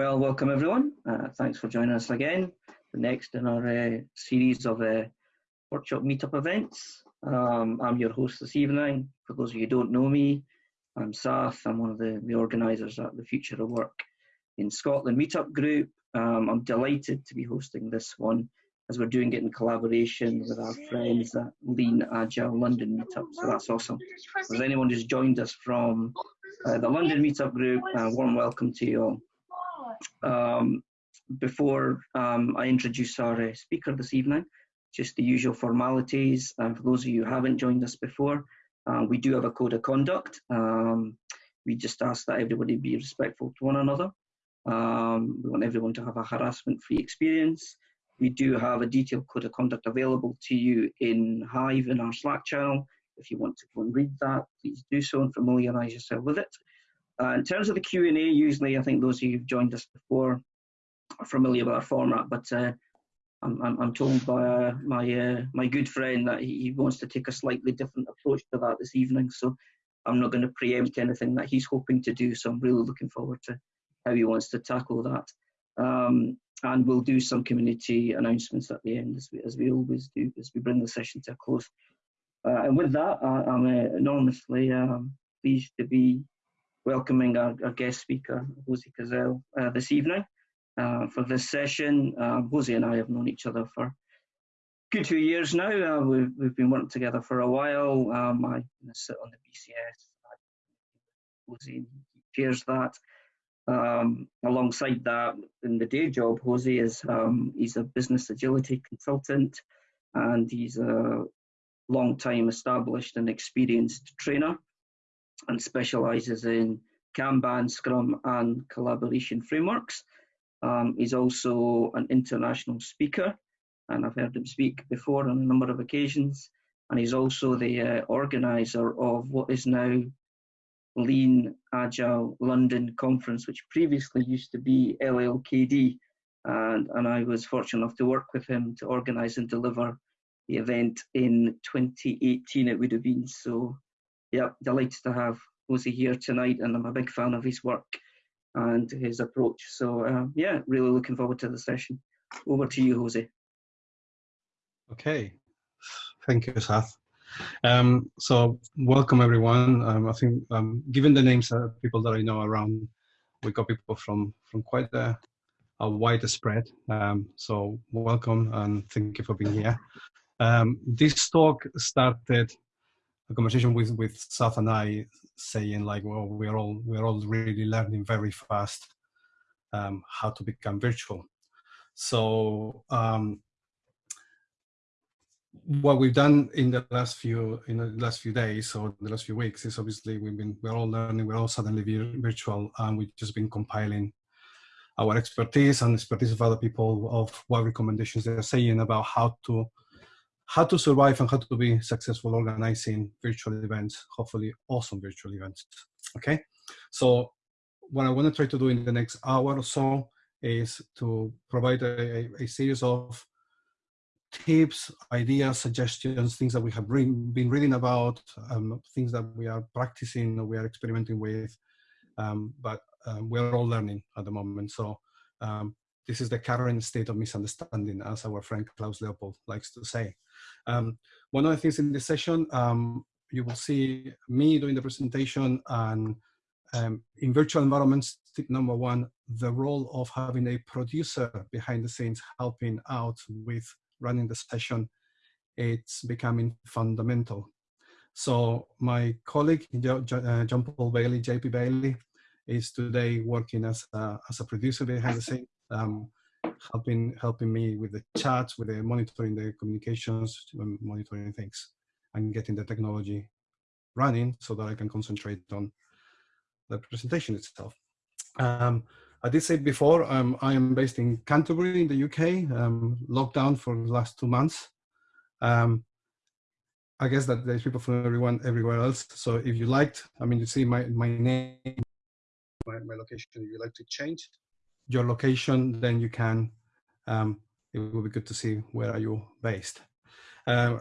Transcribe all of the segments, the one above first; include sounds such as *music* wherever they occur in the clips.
Well, welcome everyone. Uh, thanks for joining us again. The next in our uh, series of uh, workshop meetup events. Um, I'm your host this evening. For those of you who don't know me, I'm Sath. I'm one of the, the organisers at the Future of Work in Scotland meetup group. Um, I'm delighted to be hosting this one as we're doing it in collaboration with our friends at Lean Agile London meetup. So that's awesome. If anyone who's joined us from uh, the London meetup group, uh, warm welcome to you all. Um, before um, I introduce our uh, speaker this evening, just the usual formalities. Uh, for those of you who haven't joined us before, uh, we do have a code of conduct. Um, we just ask that everybody be respectful to one another. Um, we want everyone to have a harassment-free experience. We do have a detailed code of conduct available to you in Hive in our Slack channel. If you want to go and read that, please do so and familiarise yourself with it. Uh, in terms of the Q&A, usually I think those who've joined us before are familiar with our format, but uh, I'm, I'm, told by uh, my uh, my good friend that he, wants to take a slightly different approach to that this evening. So I'm not going to preempt anything that he's hoping to do. So I'm really looking forward to how he wants to tackle that. Um, and we'll do some community announcements at the end, as we, as we always do, as we bring the session to a close. Uh, and with that, I, am uh, enormously um, pleased to be welcoming our, our guest speaker, Jose Casal, uh, this evening uh, for this session. Uh, Jose and I have known each other for good two years now. Uh, we've, we've been working together for a while. Um, I sit on the BCS. Jose chairs that. Um, alongside that, in the day job, Jose is um, he's a business agility consultant, and he's a long-time established and experienced trainer, and specialises in Kanban, Scrum, and collaboration frameworks. Um, he's also an international speaker, and I've heard him speak before on a number of occasions. And he's also the uh, organizer of what is now Lean Agile London Conference, which previously used to be LLKD. And, and I was fortunate enough to work with him to organize and deliver the event in 2018, it would have been. So, yeah, delighted to have Jose here tonight, and I'm a big fan of his work and his approach. So uh, yeah, really looking forward to the session. Over to you, Jose. Okay, thank you, Seth. Um, so welcome everyone. Um, I think um, given the names of people that I know around, we got people from from quite a, a wide spread. Um, so welcome and thank you for being here. Um, this talk started a conversation with with Seth and I saying like, well, we're all we're all really learning very fast um, how to become virtual. So um, what we've done in the last few in the last few days or the last few weeks is obviously we've been we're all learning we're all suddenly virtual and we've just been compiling our expertise and expertise of other people of what recommendations they're saying about how to how to survive and how to be successful organizing virtual events, hopefully awesome virtual events. Okay, so what I want to try to do in the next hour or so is to provide a, a series of tips, ideas, suggestions, things that we have been reading about, um, things that we are practicing or we are experimenting with, um, but um, we're all learning at the moment. So um, this is the current state of misunderstanding, as our friend Klaus Leopold likes to say. Um, one of the things in this session, um, you will see me doing the presentation and um, in virtual environments, tip number one, the role of having a producer behind the scenes helping out with running the session, it's becoming fundamental. So my colleague, uh, John Paul Bailey, JP Bailey, is today working as a, as a producer behind the scenes, um, helping helping me with the chats, with the monitoring the communications, monitoring things, and getting the technology running so that I can concentrate on the presentation itself. Um, I did say before, um, I am based in Canterbury in the UK, um, locked down for the last two months. Um, I guess that there's people from everyone everywhere else. So if you liked, I mean, you see my, my name, my, my location, if you like to change, your location, then you can, um, it will be good to see where are you based. Uh,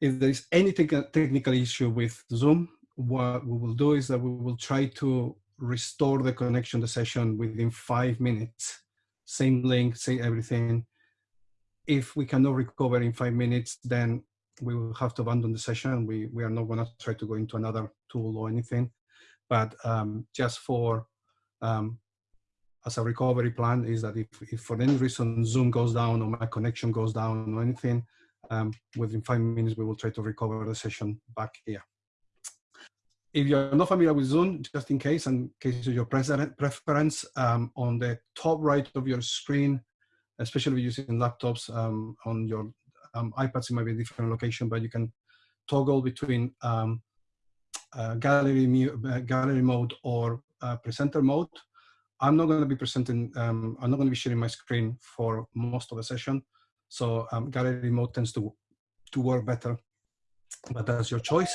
if there is any te technical issue with Zoom, what we will do is that we will try to restore the connection, the session within five minutes. Same link, same everything. If we cannot recover in five minutes, then we will have to abandon the session. We, we are not gonna try to go into another tool or anything, but um, just for, um, as a recovery plan is that if, if for any reason Zoom goes down or my connection goes down or anything, um, within five minutes, we will try to recover the session back here. If you're not familiar with Zoom, just in case, in case of your preference, um, on the top right of your screen, especially using laptops um, on your um, iPads, it might be a different location, but you can toggle between um, uh, gallery, uh, gallery mode or uh, presenter mode. I'm not going to be presenting, um, I'm not going to be sharing my screen for most of the session. So um, gallery mode tends to, to work better, but that's your choice.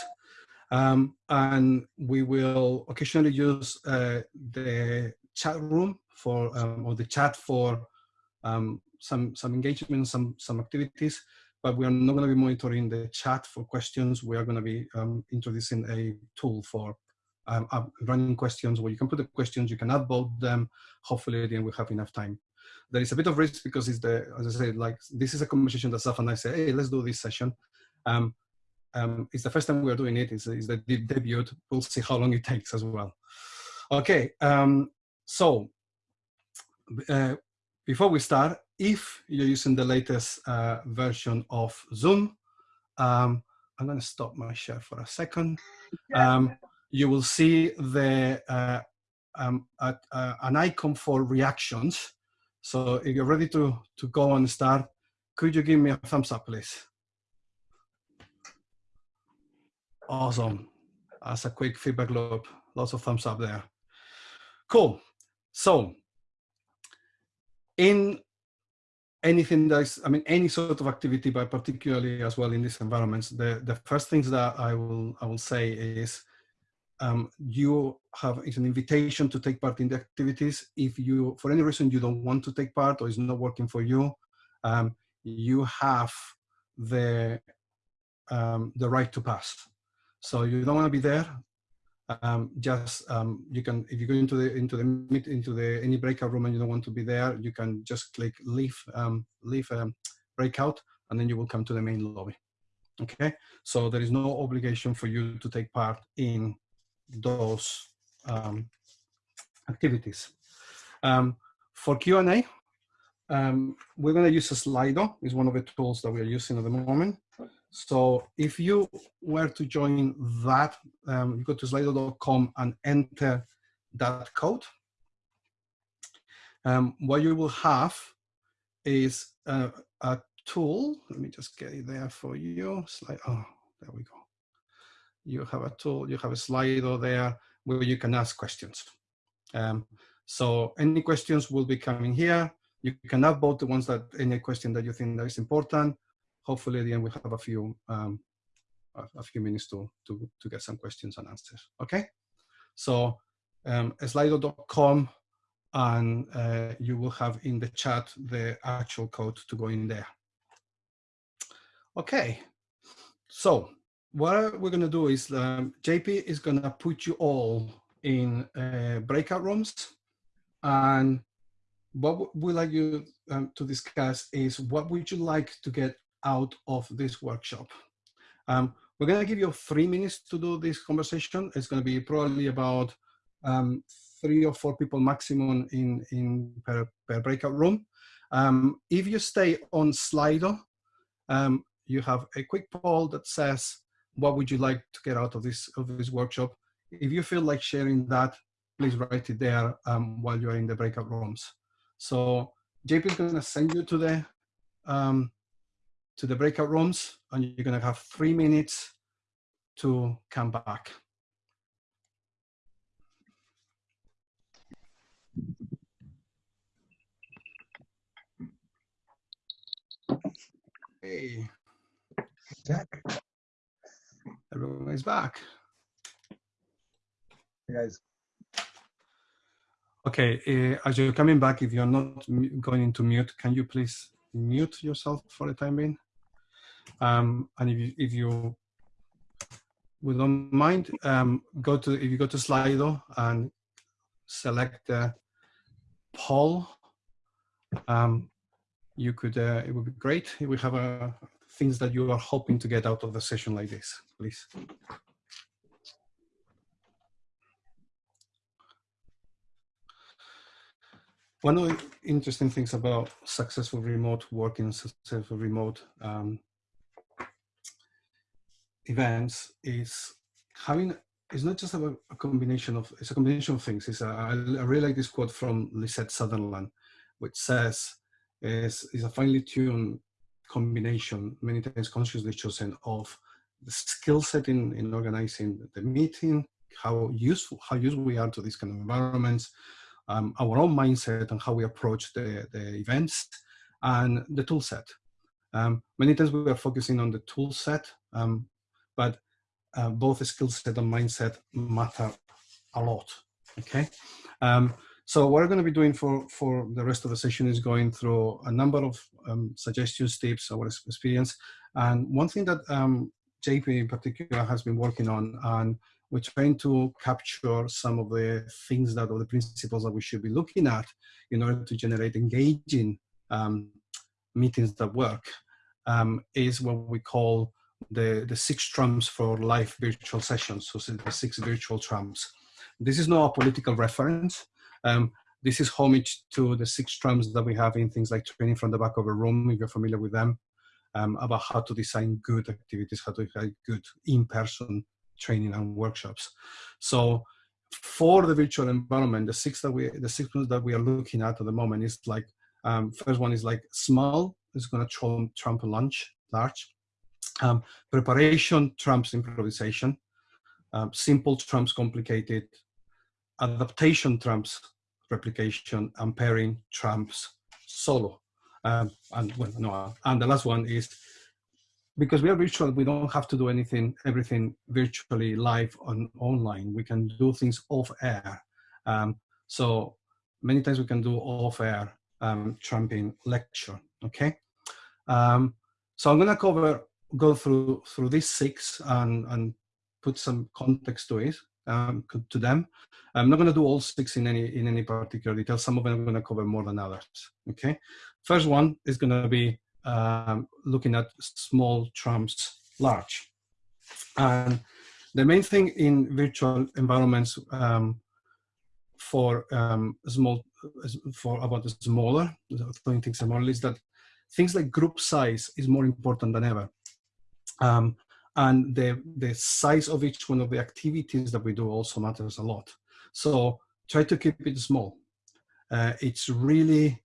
Um, and we will occasionally use uh, the chat room for, um, or the chat for um, some, some engagement, some, some activities, but we are not going to be monitoring the chat for questions. We are going to be um, introducing a tool for um, running questions where you can put the questions, you can upvote them. Hopefully then we have enough time. There is a bit of risk because it's the, as I said, like this is a conversation that Saf and I say, hey, let's do this session. Um, um, it's the first time we're doing it. It's, it's the debut. We'll see how long it takes as well. Okay, um, so uh, before we start, if you're using the latest uh, version of Zoom, um, I'm going to stop my share for a second. Um, you will see the uh, um, an icon for reactions. So if you're ready to, to go and start, could you give me a thumbs up, please? Awesome. That's a quick feedback loop. Lots of thumbs up there. Cool. So in anything that's, I mean, any sort of activity, but particularly as well in these environments, the, the first things that I will, I will say is um, you have it's an invitation to take part in the activities. If you, for any reason, you don't want to take part or it's not working for you, um, you have the um, the right to pass. So you don't want to be there. Um, just um, you can if you go into the into the meet into the any breakout room and you don't want to be there, you can just click leave um, leave breakout, and then you will come to the main lobby. Okay, so there is no obligation for you to take part in those um, activities. Um, for Q&A, um, we're going to use Slido. It's one of the tools that we're using at the moment. So if you were to join that, um, you go to slido.com and enter that code. Um, what you will have is a, a, tool. Let me just get it there for you. Slide. Oh, there we go you have a tool, you have a Slido there where you can ask questions. Um, so any questions will be coming here. You can upvote the ones that any question that you think that is important. Hopefully, at the end we have a few um, a, few minutes to, to to get some questions and answers. Okay, so um, slido.com and uh, you will have in the chat the actual code to go in there. Okay, so what we're going to do is um, JP is going to put you all in uh, breakout rooms. And what we'd like you um, to discuss is what would you like to get out of this workshop? Um, we're going to give you three minutes to do this conversation. It's going to be probably about um, three or four people maximum in, in per, per breakout room. Um, if you stay on Slido, um, you have a quick poll that says, what would you like to get out of this of this workshop? If you feel like sharing that, please write it there um, while you're in the breakout rooms. So JP is going to send you to the um, to the breakout rooms, and you're going to have three minutes to come back. Hey. Jack. Everyone is back. Hey guys. Okay, uh, as you're coming back, if you're not going into mute, can you please mute yourself for the time being? Um, and if you, if you would not mind, um, go to if you go to Slido and select a poll, um, you could, uh, it would be great if we have uh, things that you are hoping to get out of the session like this, please. One of the interesting things about successful remote working, successful remote um, events is having it's not just a, a, combination of it's a combination of things. It's a, I, I really like this quote from Lisette Sutherland, which says is is a finely tuned combination, many times consciously chosen, of the skill set in, in organizing the meeting, how useful how useful we are to these kind of environments, um, our own mindset and how we approach the, the events, and the tool set. Um, many times we are focusing on the tool set, um, but uh, both the skill set and mindset matter a lot, okay? So what we're going to be doing for, for the rest of the session is going through a number of um, suggestions, tips, our experience. And one thing that um, JP in particular has been working on, and we're trying to capture some of the things that, or the principles that we should be looking at in order to generate engaging um, meetings that work, um, is what we call the, the six trumps for live virtual sessions, so the six virtual trumps. This is not a political reference. Um, this is homage to the six trumps that we have in things like training from the back of a room, if you're familiar with them, um, about how to design good activities, how to design good in-person training and workshops. So for the virtual environment, the six that we, the six that we are looking at at the moment is like, um, first one is like small, is going to trump, trump lunch, large. Um, preparation trumps improvisation. Um, simple trumps complicated. Adaptation trumps replication. And pairing trumps solo. Um, and well, no, and the last one is because we are virtual, we don't have to do anything, everything virtually live on online. We can do things off air. Um, so many times we can do off air um, trumping lecture. Okay. Um, so I'm going to cover go through through these six and and put some context to it um, to them. I'm not going to do all six in any in any particular detail. Some of them I'm going to cover more than others. Okay, first one is going to be um, looking at small trumps large, and the main thing in virtual environments um, for um, small for about the smaller doing things smaller is that things like group size is more important than ever um, and the, the size of each one of the activities that we do also matters a lot. So try to keep it small. Uh, it's really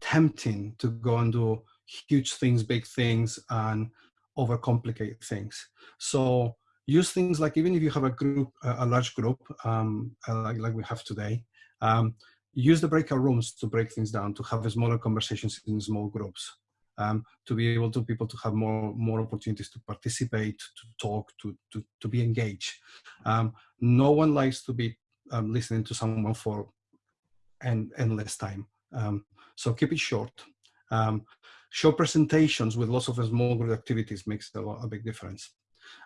tempting to go and do huge things, big things, and overcomplicate things. So use things like even if you have a group, a large group, um, uh, like, like we have today, um, use the breakout rooms to break things down, to have smaller conversations in small groups um, to be able to people to have more more opportunities to participate, to talk, to to, to be engaged. Um, no one likes to be um, listening to someone for an endless time. Um, so keep it short. Um, show presentations with lots of small group activities makes a, lot, a big difference.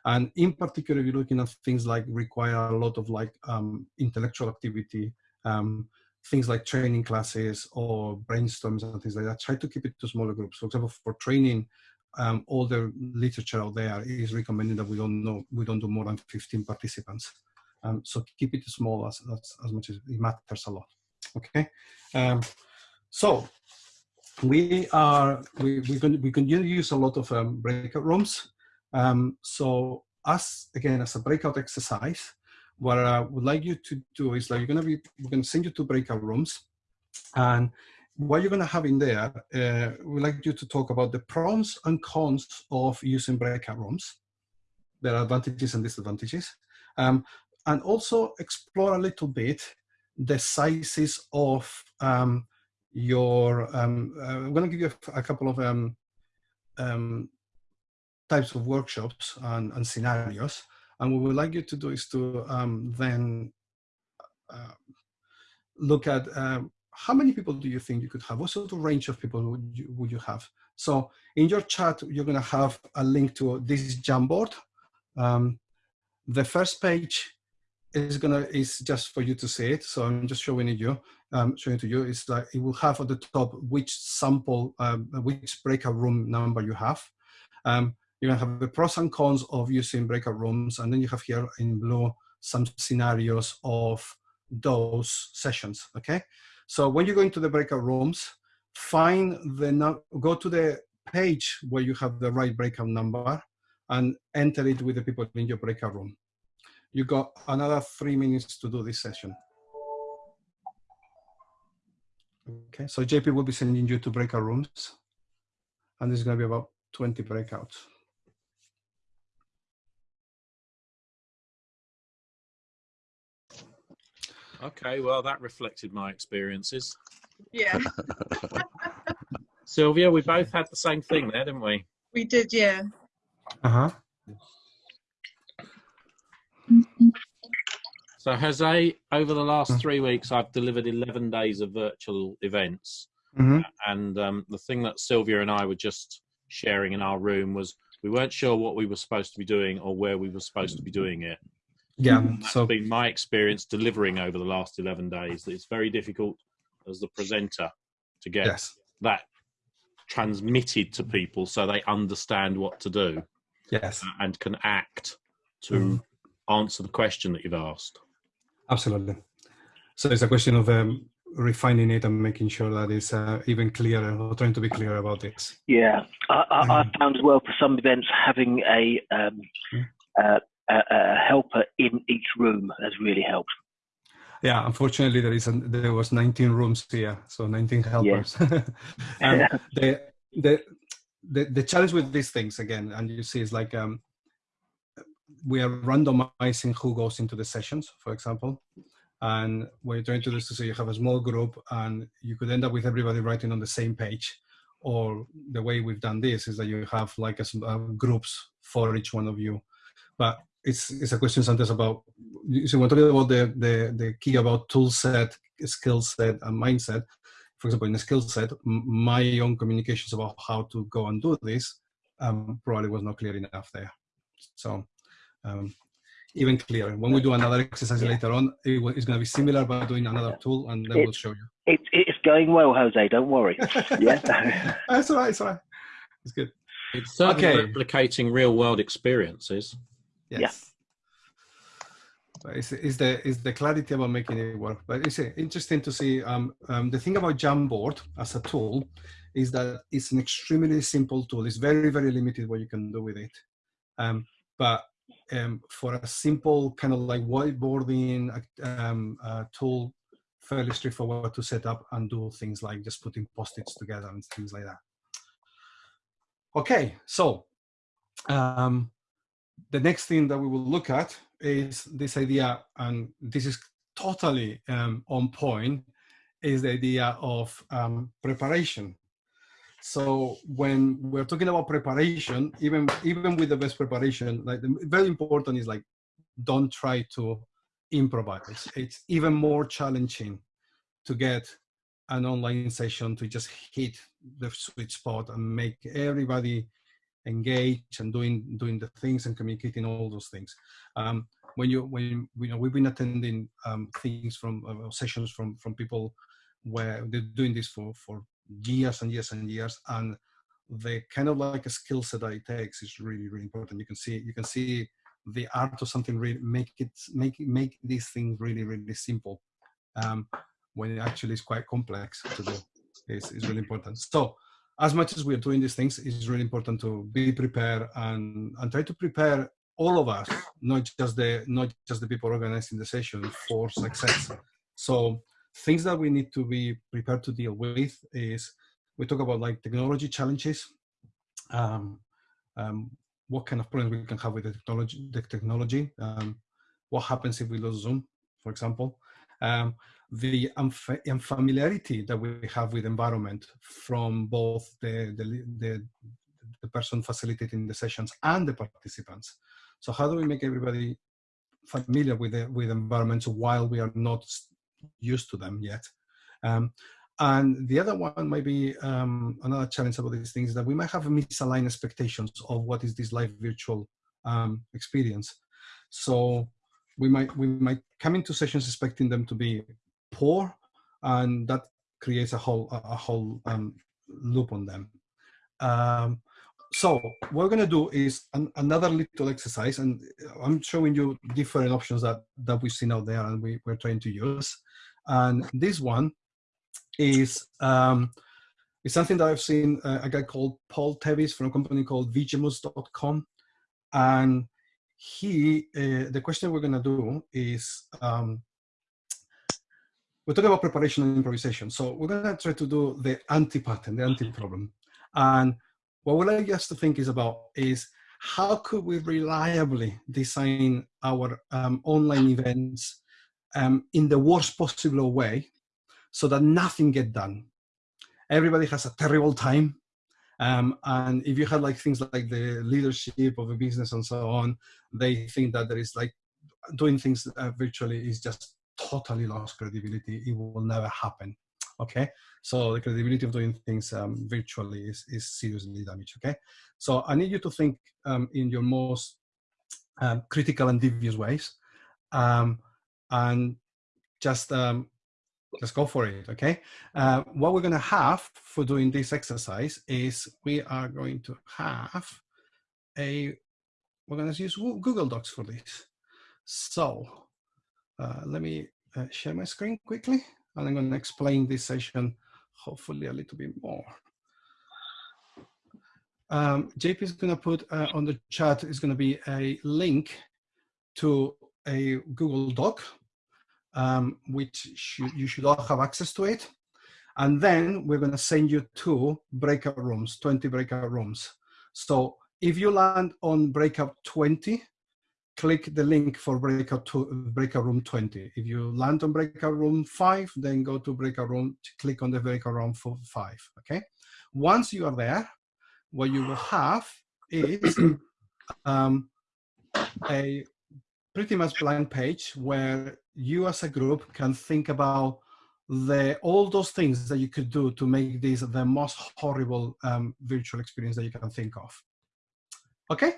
And in particular, if you're looking at things like require a lot of like um, intellectual activity, um, things like training classes or brainstorms and things like that, try to keep it to smaller groups. For example, for training, um, all the literature out there is recommending that we don't know, we don't do more than 15 participants. Um, so keep it small as, as, as, much as it matters a lot. Okay. Um, so we are, we, we can, we can use a lot of um, breakout rooms. Um, so as, again, as a breakout exercise, what I would like you to do is like you're gonna be, we're gonna send you to breakout rooms and what you're gonna have in there, uh, we'd like you to talk about the pros and cons of using breakout rooms, their advantages and disadvantages, um, and also explore a little bit the sizes of um, your, um, uh, I'm gonna give you a, a couple of um, um, types of workshops and, and scenarios and what we'd like you to do is to um, then uh, look at um, how many people do you think you could have? What sort of range of people would you, would you have? So in your chat, you're to have a link to this Jamboard. Um, the first page is gonna is just for you to see it. So I'm just showing it you, um, showing it to you. It's like it will have at the top which sample, um, which breakout room number you have. Um, you have the pros and cons of using breakout rooms, and then you have here in blue some scenarios of those sessions. Okay, so when you go into the breakout rooms, find the go to the page where you have the right breakout number and enter it with the people in your breakout room. You got another three minutes to do this session. Okay, so JP will be sending you to breakout rooms and there's gonna be about 20 breakouts. Okay, well, that reflected my experiences. Yeah, *laughs* *laughs* Sylvia, we both had the same thing there, didn't we? we did, yeah. Uh-huh. So, Jose, over the last Mm. three weeks, I've delivered 11 days of virtual events. Mm-hmm. And um, the thing that Sylvia and I were just sharing in our room was we weren't sure what we were supposed to be doing or where we were supposed to be doing it. Yeah, And that's so been my experience delivering over the last 11 days. It's very difficult as the presenter to get yes, that transmitted to people so they understand what to do yes, and can act to Mhm. answer the question that you've asked. absolutely. So it's a question of um, refining it and making sure that it's uh, even clearer or trying to be clear about this. Yeah, I, I, I Mm. found as well for some events having a, um, Mm. uh, a, a helper in each room has really helped. Yeah, unfortunately, there is there was 19 rooms here, so 19 helpers. and Yeah. *laughs* *laughs* the, the the the challenge with these things again, and you see, is like um, we are randomizing who goes into the sessions, for example. And what you're trying to do is to say you have a small group, and you could end up with everybody writing on the same page. Or the way we've done this is that you have like a, uh, groups for each one of you. But it's it's a question sometimes about you see, when talking about the, the, the key about tool set, skill set, and mindset, for example, in the skill set, my own communications about how to go and do this um, probably was not clear enough there. So um, even clearer. When we do another exercise Yeah. later on, it will, it's going to be similar, but doing another tool, and then we'll show you. It, it's going well, Jose. Don't worry. Yeah. *laughs* That's all right. It's all right. It's good. It's certainly Okay. replicating real world experiences. Yes. It's, it's the is the clarity about making it work. But it's uh, interesting to see. Um, um, the thing about Jamboard as a tool is that it's an extremely simple tool. It's very very limited what you can do with it. Um, but um, for a simple kind of like whiteboarding um, uh, tool, fairly straightforward to set up and do things like just putting post-its together and things like that. Okay, so um, the next thing that we will look at is this idea, and this is totally um, on point, is the idea of um, preparation. So when we're talking about preparation, even even with the best preparation, like the, very important is like don't try to improvise. It's even more challenging to get an online session to just hit the sweet spot and make everybody engage and doing doing the things and communicating all those things. Um, when you when you, know we've been attending um, things from uh, sessions from from people where they're doing this for for years and years and years and the kind of like a skill set that it takes is really really important. You can see you can see the art of something really make it make make these things really really simple um, when it actually is quite complex to do is, is really important. So as much as we're doing these things, it's really important to be prepared and, and try to prepare all of us, not just the not just the people organizing the session for success. So things that we need to be prepared to deal with is we talk about like technology challenges, um, um, what kind of problems we can have with the technology, the technology, um, what happens if we lose Zoom, for example, um, the unfa- unfamiliarity that we have with environment from both the, the, the, the person facilitating the sessions and the participants. So how do we make everybody familiar with the, with environments while we are not used to them yet? Um, and the other one might be um, another challenge about these things is that we might have misaligned expectations of what is this live virtual um, experience. So we might we might come into sessions expecting them to be poor, and that creates a whole a whole um, loop on them. Um, so what we're going to do is an, another little exercise, and I'm showing you different options that that we've seen out there, and we, we're trying to use. And this one is um, is something that I've seen uh, a guy called Paul Tevis from a company called Vigimus.com, and he uh, the question we're going to do is um, we're talking about preparation and improvisation. So we're going to try to do the anti-pattern, the anti-problem. And what we'd like us to think is about is how could we reliably design our um, online events um, in the worst possible way so that nothing get done. Everybody has a terrible time. Um, and if you had like things like the leadership of a business and so on, they think that there is like doing things uh, virtually is just totally lost credibility. It will never happen. Okay, so the credibility of doing things um, virtually is, is seriously damaged. Okay, so I need you to think um, in your most um, critical and devious ways, um, and just um, just go for it. Okay, uh, what we're going to have for doing this exercise is we are going to have a we're going to use Google Docs for this. So uh, let me uh, share my screen quickly, and I'm going to explain this session hopefully a little bit more. Um, JP is going to put uh, on the chat is going to be a link to a Google Doc, um, which should, you should all have access to it. And then we're going to send you two breakout rooms, 20 breakout rooms. So if you land on breakout 20, click the link for breakout, to, breakout room 20. If you land on breakout room 5, then go to breakout room, click on the breakout room for 5, okay? Once you are there, what you will have is *clears throat* um, a pretty much blank page where you as a group can think about the all those things that you could do to make this the most horrible um, virtual experience that you can think of. Okay?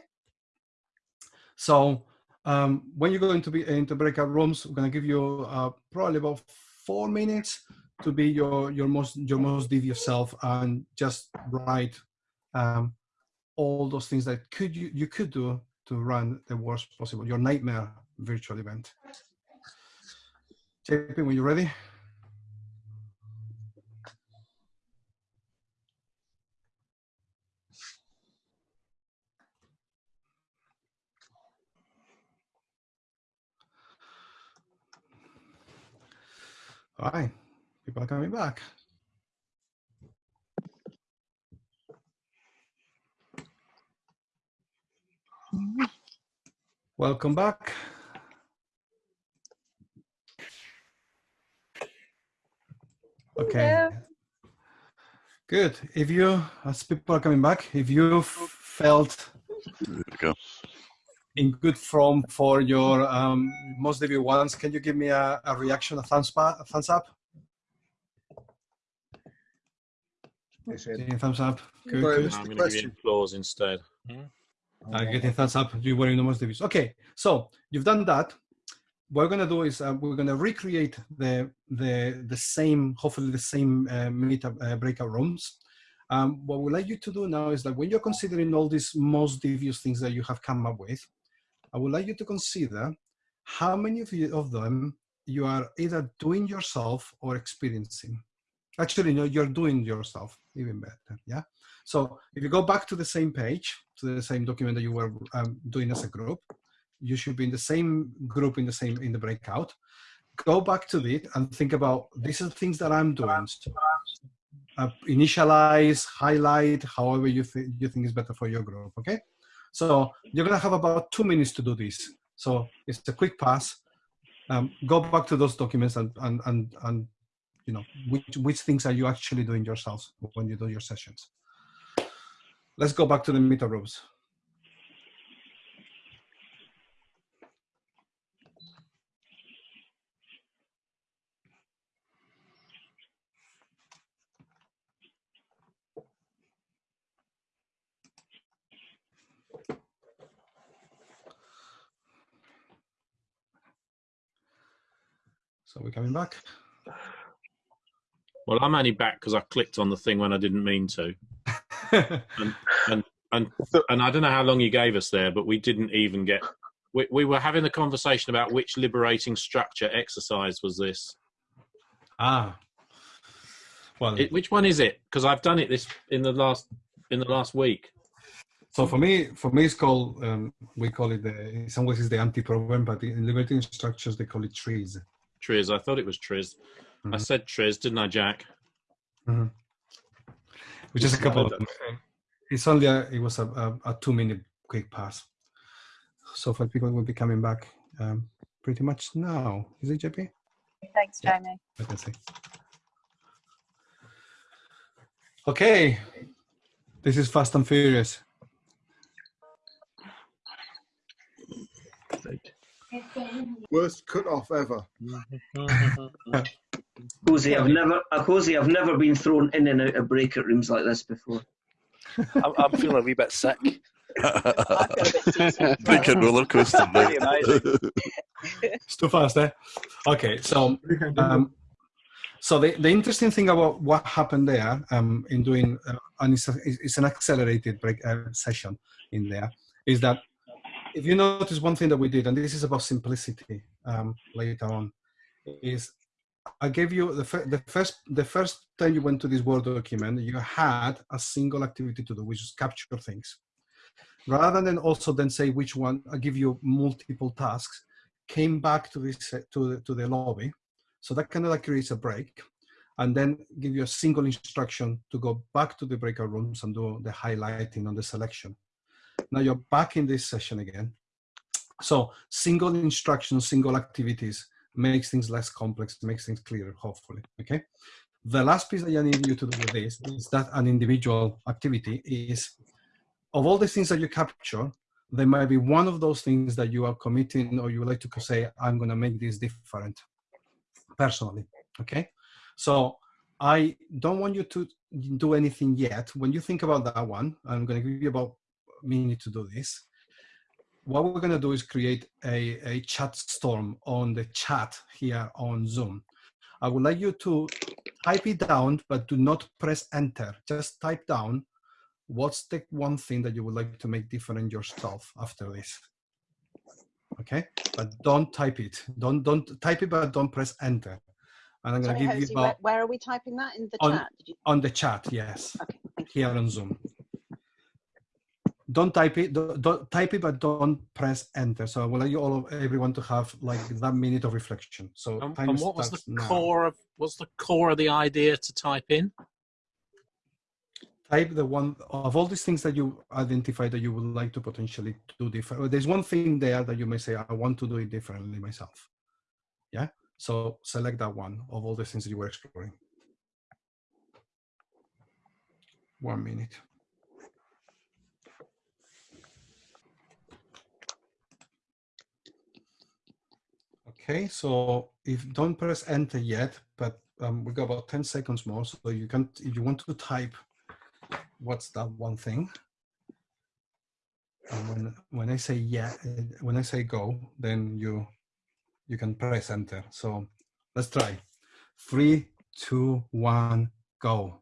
So um, when you go into be into breakout rooms, we're to give you uh, probably about four minutes to be your your most your most devious self and just write um, all those things that could you you could do to run the worst possible your nightmare virtual event. JP, when you're ready. All right, people are coming back. Welcome back. Okay. Good. If you, as people are coming back, if you felt in good form for your um, most of your ones. Can you give me a, a reaction, a thumbs up? A thumbs up? thumbs up. Good, good. I'm going to give you applause instead. Uh, getting thumbs up. You were in the most views. Okay, so you've done that. What we're gonna do is uh, we're gonna recreate the the the same, hopefully the same uh, meetup uh, breakout rooms. Um, what we'd like you to do now is that when you're considering all these most devious things that you have come up with, I would like you to consider how many of, you, of them you are either doing yourself or experiencing. Actually, no, you're doing yourself, even better, yeah? So if you go back to the same page, to the same document that you were um, doing as a group, you should be in the same group in the same, in the breakout. Go back to it and think about, these are things that I'm doing. Uh, initialize, highlight, however you, th you think is better for your group, okay? So you're gonna have about two minutes to do this. So it's a quick pass. Um, go back to those documents and, and, and, and you know, which, which things are you actually doing yourselves when you do your sessions. Let's go back to the meta rooms. So we're coming back. Well, I'm only back because I clicked on the thing when I didn't mean to, *laughs* and and and and I don't know how long you gave us there, but we didn't even get. We, we were having a conversation about which liberating structure exercise was this. ah. Well, It, which one is it? Because I've done it this in the last in the last week. so for me, for me, it's called. Um, we call it the. In some ways, it's the anti-problem, but in liberating structures, they call it trees. Triz, I thought it was Triz. I Mhm. said Triz, didn't I, Jack? Which is a couple of. Well It's only a. It was a, a, a two-minute quick pass. So for people will be coming back um, pretty much now. Is it JP? Thanks, Yeah. Jamie. I can see. Okay. This is Fast and Furious. Worst cut off ever. *laughs* Cozy, I've never, uh, Cozy, I've never been thrown in and out of breakout rooms like this before. I'm, I'm feeling a wee bit sick. *laughs* I a bit seasick. Big and roller coaster. *laughs* Pretty amazing. It's too fast, eh? Okay, so um, so the, the interesting thing about what happened there um, in doing, uh, and it's, a, it's an accelerated break uh, session in there, is that if you notice one thing that we did, and this is about simplicity um, later on, is I gave you the, the first the first time you went to this Word document, you had a single activity to do, which is capture things. Rather than also then say which one, I give you multiple tasks, came back to this uh, to the, to the lobby. So that kind of like creates a break, and then give you a single instruction to go back to the breakout rooms and do the highlighting on the selection. Now you're back in this session again. So single instructions, single activities makes things less complex, makes things clearer, hopefully. Okay. The last piece that I need you to do with this is that an individual activity is of all the things that you capture, there might be one of those things that you are committing or you would like to say, I'm going to make this different personally. Okay. So I don't want you to do anything yet. When you think about that one, I'm going to give you about a need to do this. What we're going to do is create a, a chat storm on the chat here on Zoom. I would like you to type it down, but do not press enter. Just type down what's the one thing that you would like to make different yourself after this okay but don't type it don't don't type it but don't press enter and i'm going to give you Jose, where, about where are we typing that in the On- chat? You, on the chat yes okay, here on zoom don't type it don't, don't type it but don't press enter so i will like you all of everyone to have like that minute of reflection so time and what was the now. core of what's the core of the idea to type in? type the one of all these things that you identify that you would like to potentially do different. There's one thing there that you may say, I want to do it differently myself. Yeah. So select that one of all the things that you were exploring. One minute. Okay, so if don't press enter yet, but um, we got about 10 seconds more. So you can, if you want to type what's that one thing? And when when I say yeah, when I say go, then you you can press enter. So let's try. Three, two, one, go.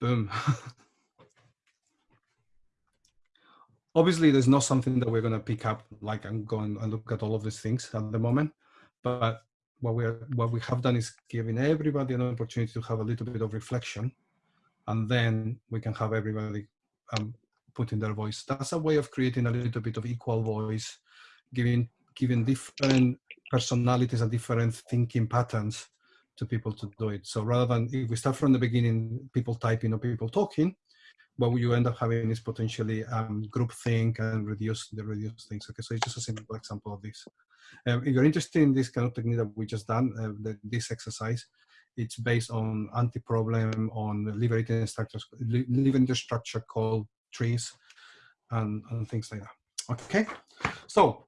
Boom. *laughs* Obviously, there's not something that we're going to pick up like and go and and look at all of these things at the moment. But what we are, what we have done is giving everybody an opportunity to have a little bit of reflection and then we can have everybody um, put in their voice. That's a way of creating a little bit of equal voice, giving giving different personalities and different thinking patterns to people to do it. So rather than if we start from the beginning, people typing or people talking, what you end up having is potentially um, group think and reduce the reduce things. Okay, so it's just a simple example of this. Um, if you're interested in this kind of technique that we just done, uh, the, this exercise, it's based on anti-problem, on liberating structures, li- liberating structure called trees, and, and things like that. Okay, so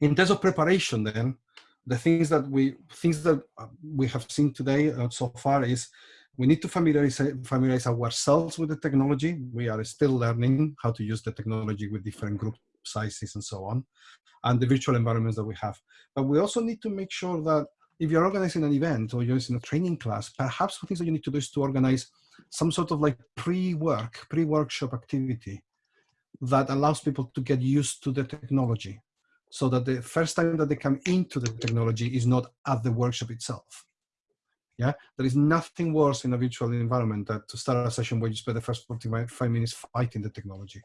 in terms of preparation, then the things that we things that uh, we have seen today uh, so far is we need to familiarize familiarize ourselves with the technology. We are still learning how to use the technology with different group sizes and so on, and the virtual environments that we have. But we also need to make sure that if you're organizing an event or you're using a training class, perhaps the things that you need to do is to organize some sort of like pre-work, pre-workshop activity that allows people to get used to the technology so that the first time that they come into the technology is not at the workshop itself. Yeah, there is nothing worse in a virtual environment than to start a session where you spend the first 45 minutes fighting the technology.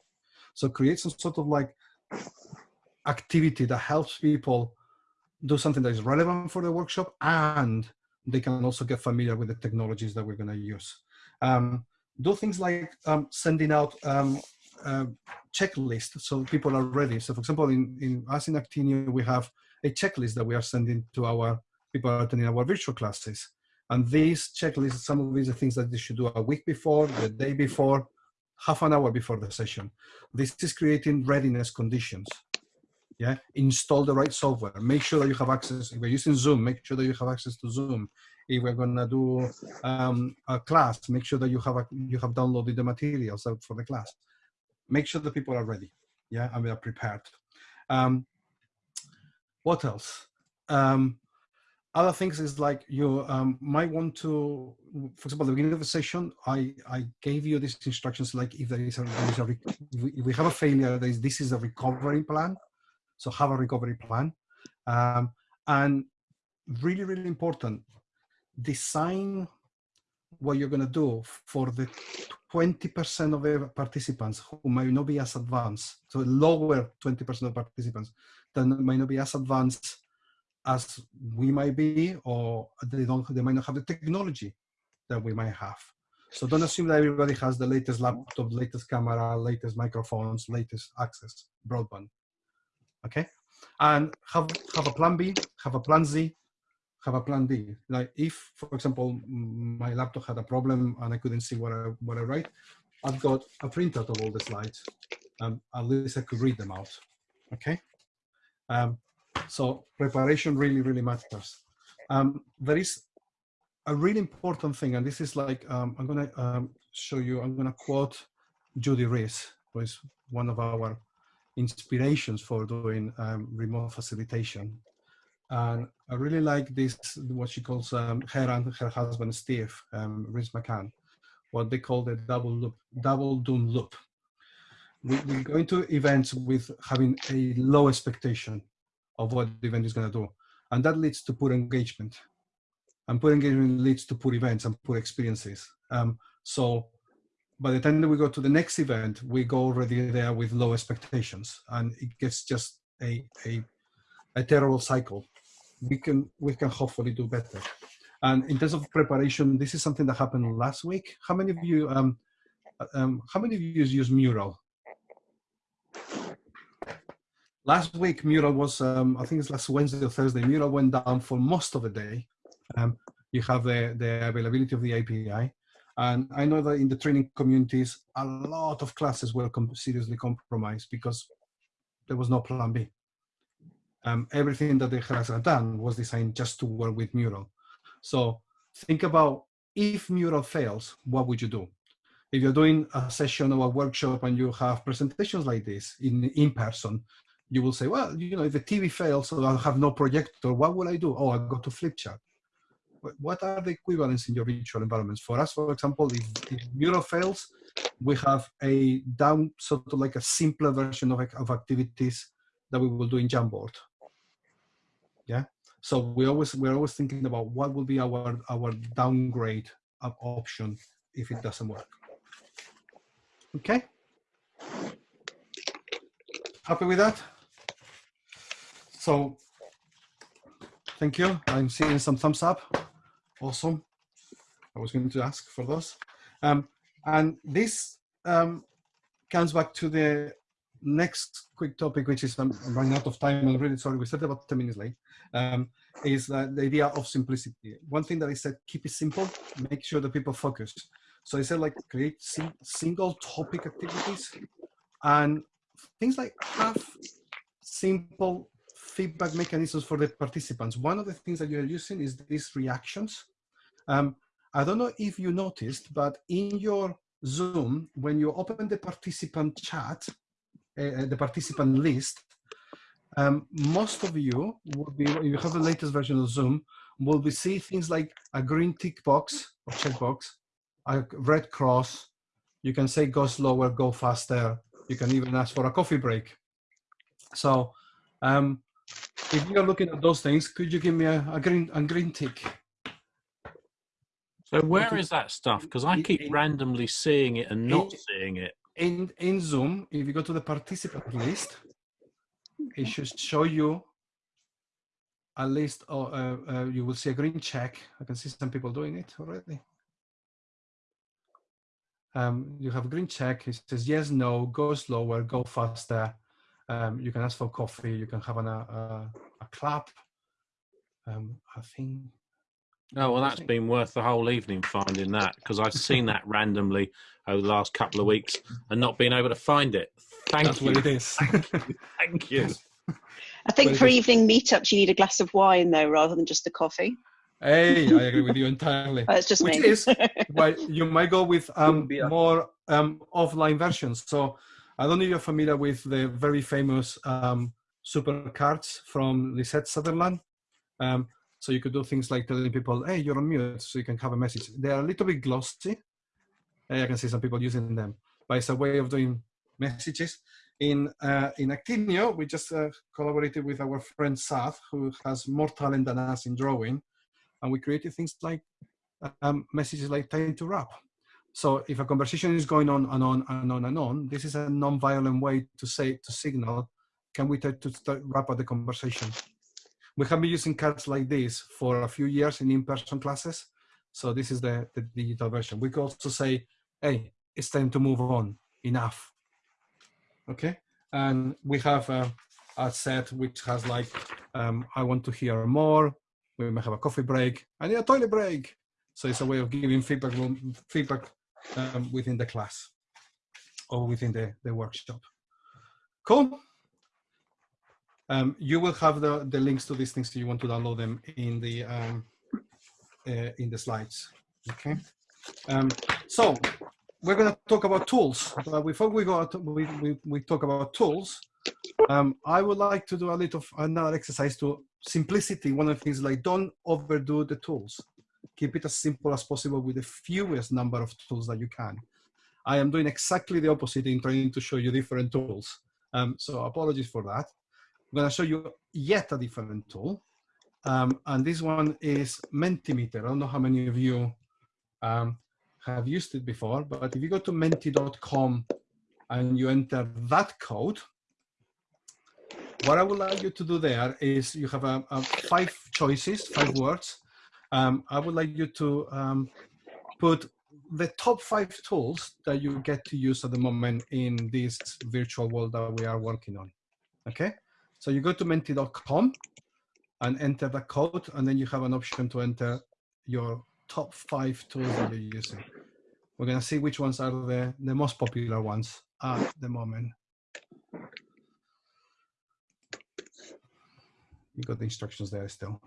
So create some sort of like activity that helps people do something that is relevant for the workshop and they can also get familiar with the technologies that we're going to use. Um, do things like um, sending out um, uh, checklist so people are ready. So for example, in, in us in Actinio, we have a checklist that we are sending to our people attending our virtual classes. And these checklists, some of these are things that you should do a week before, the day before, half an hour before the session. This is creating readiness conditions. Yeah, install the right software. Make sure that you have access. If we're using Zoom, make sure that you have access to Zoom. If we're gonna do um, a class, make sure that you have a, you have downloaded the materials for the class. Make sure that people are ready. Yeah, and we are prepared. Um, what else? Um, other things is like you um, might want to, for example, the beginning of the session, I, I gave you these instructions like if there is a, there is a if we have a failure, is, this is a recovery plan. So have a recovery plan. Um, and really, really important, design what you're going to do for the 20% of the participants who may not be as advanced. So lower 20% of participants that may not be as advanced as we might be, or they don't, they might not have the technology that we might have. So don't assume that everybody has the latest laptop, latest camera, latest microphones, latest access, broadband. Okay, and have have a plan B, have a plan Z, have a plan D. Like if, for example, my laptop had a problem and I couldn't see what I what I write, I've got a printout of all the slides. Um, at least I could read them out. Okay. Um, so preparation really, really matters. Um, there is a really important thing, and this is like, um, I'm gonna um, show you, I'm gonna quote Judy Rees, who is one of our inspirations for doing um, remote facilitation. And I really like this, what she calls um, her and her husband, Steve, um, Rees McCann, what they call the double loop, double doom loop. We, we go into events with having a low expectation of what the event is going to do. And that leads to poor engagement. And poor engagement leads to poor events and poor experiences. Um, so by the time that we go to the next event, we go already there with low expectations and it gets just a, a, a terrible cycle. We can, we can hopefully do better. And in terms of preparation, this is something that happened last week. How many of you, um, um, how many of you use Mural? Last week mural was um, i think it's last wednesday or thursday mural went down for most of the day. Um, you have the, the availability of the api and i know that in the training communities a lot of classes were com seriously compromised because there was no plan b. Um, everything that the class had done was designed just to work with mural. So think about if mural fails what would you do? If you're doing a session or a workshop and you have presentations like this in in person you will say, well, you know, if the TV fails, so I'll have no projector, what will I do? Oh, I go to Flipchart. What are the equivalents in your virtual environments? For us, for example, if, if fails, we have a down, sort of like a simpler version of, of activities that we will do in Jamboard. Yeah. So we always we're always thinking about what will be our our downgrade option if it doesn't work. Okay. Happy with that? So thank you. I'm seeing some thumbs up. Awesome. I was going to ask for those. Um, and this um, comes back to the next quick topic, which is I'm running out of time. I'm really sorry. We started about 10 minutes late. Um, is uh, the idea of simplicity. One thing that I said, keep it simple, make sure that people focus. So I said like create single topic activities and things like have simple feedback mechanisms for the participants. One of the things that you're using is these reactions. Um, I don't know if you noticed, but in your Zoom, when you open the participant chat, uh, the participant list, um, most of you will be, if you have the latest version of Zoom, will be see things like a green tick box or checkbox, a red cross. You can say go slower, go faster. You can even ask for a coffee break. So um, if you're looking at those things, could you give me a, a green a green tick? So where is that stuff? Because I keep in- randomly seeing it and not in- seeing it. In in Zoom, if you go to the participant list, it should show you a list of, uh, uh, you will see a green check. I can see some people doing it already. Um, you have a green check. It says yes, no, go slower, go faster. Um, you can ask for coffee. You can have an, a, a, a clap. Um, I think Oh well, that's been worth the whole evening finding that because I've seen that randomly over the last couple of weeks and not being able to find it. Thank that's you. what it is. *laughs* Thank you. I think Very for evening meetups, you need a glass of wine, though, rather than just a coffee. hey, I agree with you entirely. That's just Which me. is why you might go with um, more um, offline versions. So I don't know if you're familiar with the very famous um, super cards from Lisette Sutherland. Um, so you could do things like telling people, "Hey, you're on mute," so you can have a message. They are a little bit glossy. Hey, I can see some people using them, but it's a way of doing messages. In uh, in Actinio, we just uh, collaborated with our friend Sath, who has more talent than us in drawing, and we created things like um, messages like time to wrap. So if a conversation is going on and on and on and on, this is a non-violent way to say to signal, can we try to start, wrap up the conversation? We have been using cards like this for a few years in in-person classes. So this is the, the digital version. We could also say, hey, it's time to move on, enough. Okay, and we have a, a set which has like, um, I want to hear more. We may have a coffee break. I need a toilet break. So it's a way of giving feedback feedback um, within the class or within the, the workshop. Cool. Um, you will have the, the links to these things if you want to download them in the um, uh, in the slides. Okay. Um, so we're going to talk about tools. But before we go, out, we, we, we talk about tools. Um, I would like to do a little another exercise to simplicity. One of the things like don't overdo the tools. Keep it as simple as possible with the fewest number of tools that you can. I am doing exactly the opposite in trying to show you different tools. Um, so apologies for that. I'm going to show you yet a different tool. Um, and this one is Mentimeter. I don't know how many of you um, have used it before, but if you go to menti.com and you enter that code, what I would like you to do there is you have a, a five choices, five words. Um, I would like you to um, put the top five tools that you get to use at the moment in this virtual world that we are working on. Okay, so you go to menti.com and enter the code, and then you have an option to enter your top five tools that you're using. We're going to see which ones are the, the most popular ones at the moment. You got the instructions there still.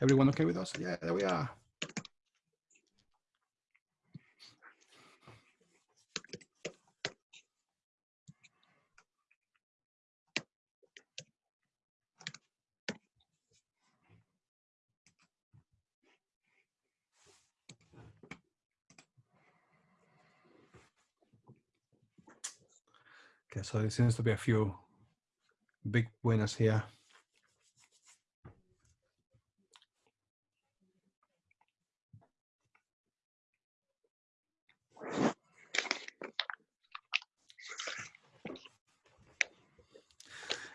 Everyone okay with us? Yeah, there we are. Okay, so there seems to be a few big winners here.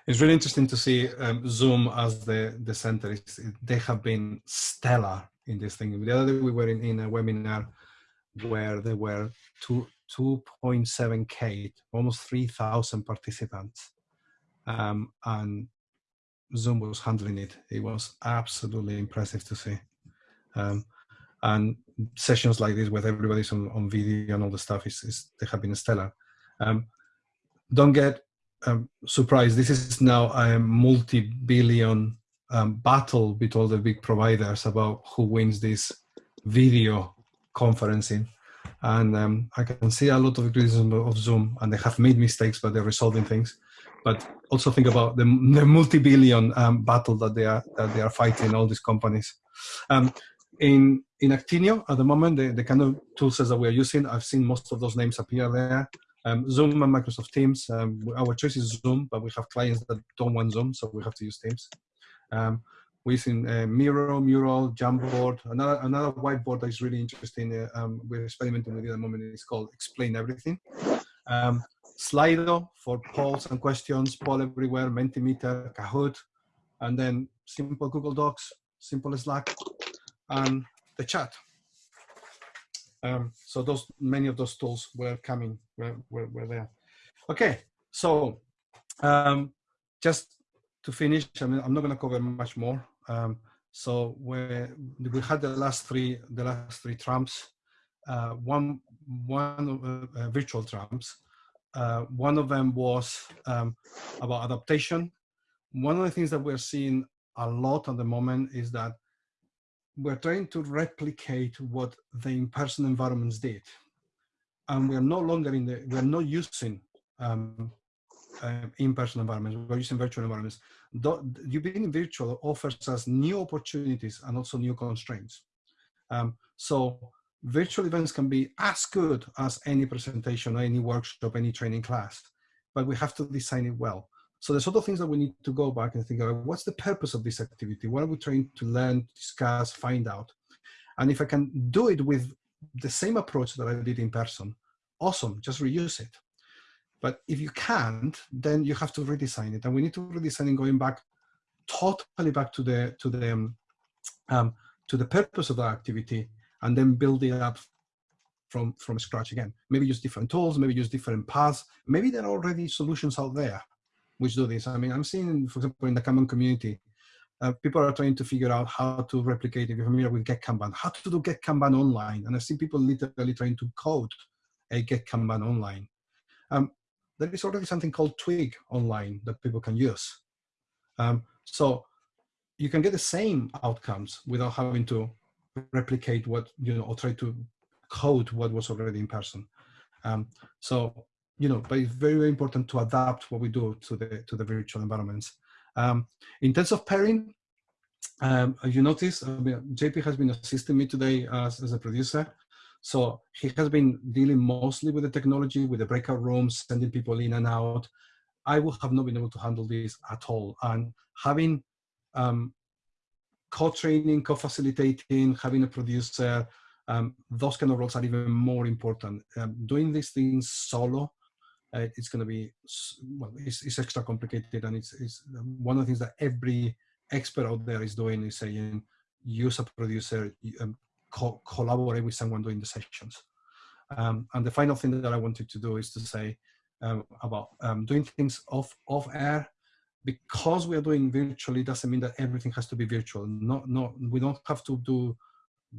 It's really interesting to see um, Zoom as the, the center. It's, they have been stellar in this thing. The other day we were in, in a webinar where there were two, 2.7K, almost 3,000 participants. Um, and Zoom was handling it. It was absolutely impressive to see. Um, and sessions like this with everybody's on, on video and all the stuff is, is they have been stellar. Um, don't get um, surprised. This is now a multi-billion um, battle between all the big providers about who wins this video conferencing. And um, I can see a lot of criticism of Zoom, and they have made mistakes, but they're resolving things. But also think about the, the multi-billion um, battle that they are that they are fighting all these companies. Um, in in Actinio at the moment, the, the kind of tools that we are using, I've seen most of those names appear there. Um, Zoom and Microsoft Teams. Um, our choice is Zoom, but we have clients that don't want Zoom, so we have to use Teams. Um, we're using uh, Miro, Mural, Jamboard. Another another whiteboard that is really interesting. Uh, um, we're experimenting with it at the moment. It's called Explain Everything. Um, Slido for polls and questions, poll everywhere, Mentimeter, Kahoot, and then simple Google Docs, simple Slack, and the chat. Um, so those many of those tools were coming, were, were, were there. Okay, so um, just to finish, I mean, I'm not going to cover much more. Um, so we we had the last three the last three trumps. Uh, one one uh, uh, virtual trumps. Uh, one of them was um, about adaptation. One of the things that we're seeing a lot at the moment is that we're trying to replicate what the in-person environments did. And we're no longer in the, we're not using um, uh, in-person environments, we're using virtual environments. you being virtual offers us new opportunities and also new constraints. Um, so virtual events can be as good as any presentation, any workshop, any training class, but we have to design it well. So the sort of things that we need to go back and think about, what's the purpose of this activity? What are we trying to learn, discuss, find out? And if I can do it with the same approach that I did in person, awesome, just reuse it. But if you can't, then you have to redesign it. And we need to redesign it going back, totally back to the, to the, um, um, to the purpose of the activity and then build it up from, from scratch again. Maybe use different tools, maybe use different paths. Maybe there are already solutions out there which do this. I mean, I'm seeing, for example, in the Kanban community, uh, people are trying to figure out how to replicate, if you're familiar with Get Kanban, how to do Get Kanban online. And I've seen people literally trying to code a Get Kanban online. Um, there is already something called Twig online that people can use. Um, so you can get the same outcomes without having to replicate what, you know, or try to code what was already in person. Um, so you know, but it's very, very important to adapt what we do to the to the virtual environments. Um, in terms of pairing, um, you notice, I mean, JP has been assisting me today as, as a producer. So he has been dealing mostly with the technology, with the breakout rooms, sending people in and out. I would have not been able to handle this at all. And having um, co-training, co-facilitating, having a producer, um, those kind of roles are even more important. Um, doing these things solo uh, it's going to be well it's, it's, extra complicated and it's, it's one of the things that every expert out there is doing is saying use a producer um, co collaborate with someone doing the sessions. Um, and the final thing that i wanted to do is to say um, about um, doing things off off air. Because we are doing virtually doesn't mean that everything has to be virtual. Not not we don't have to do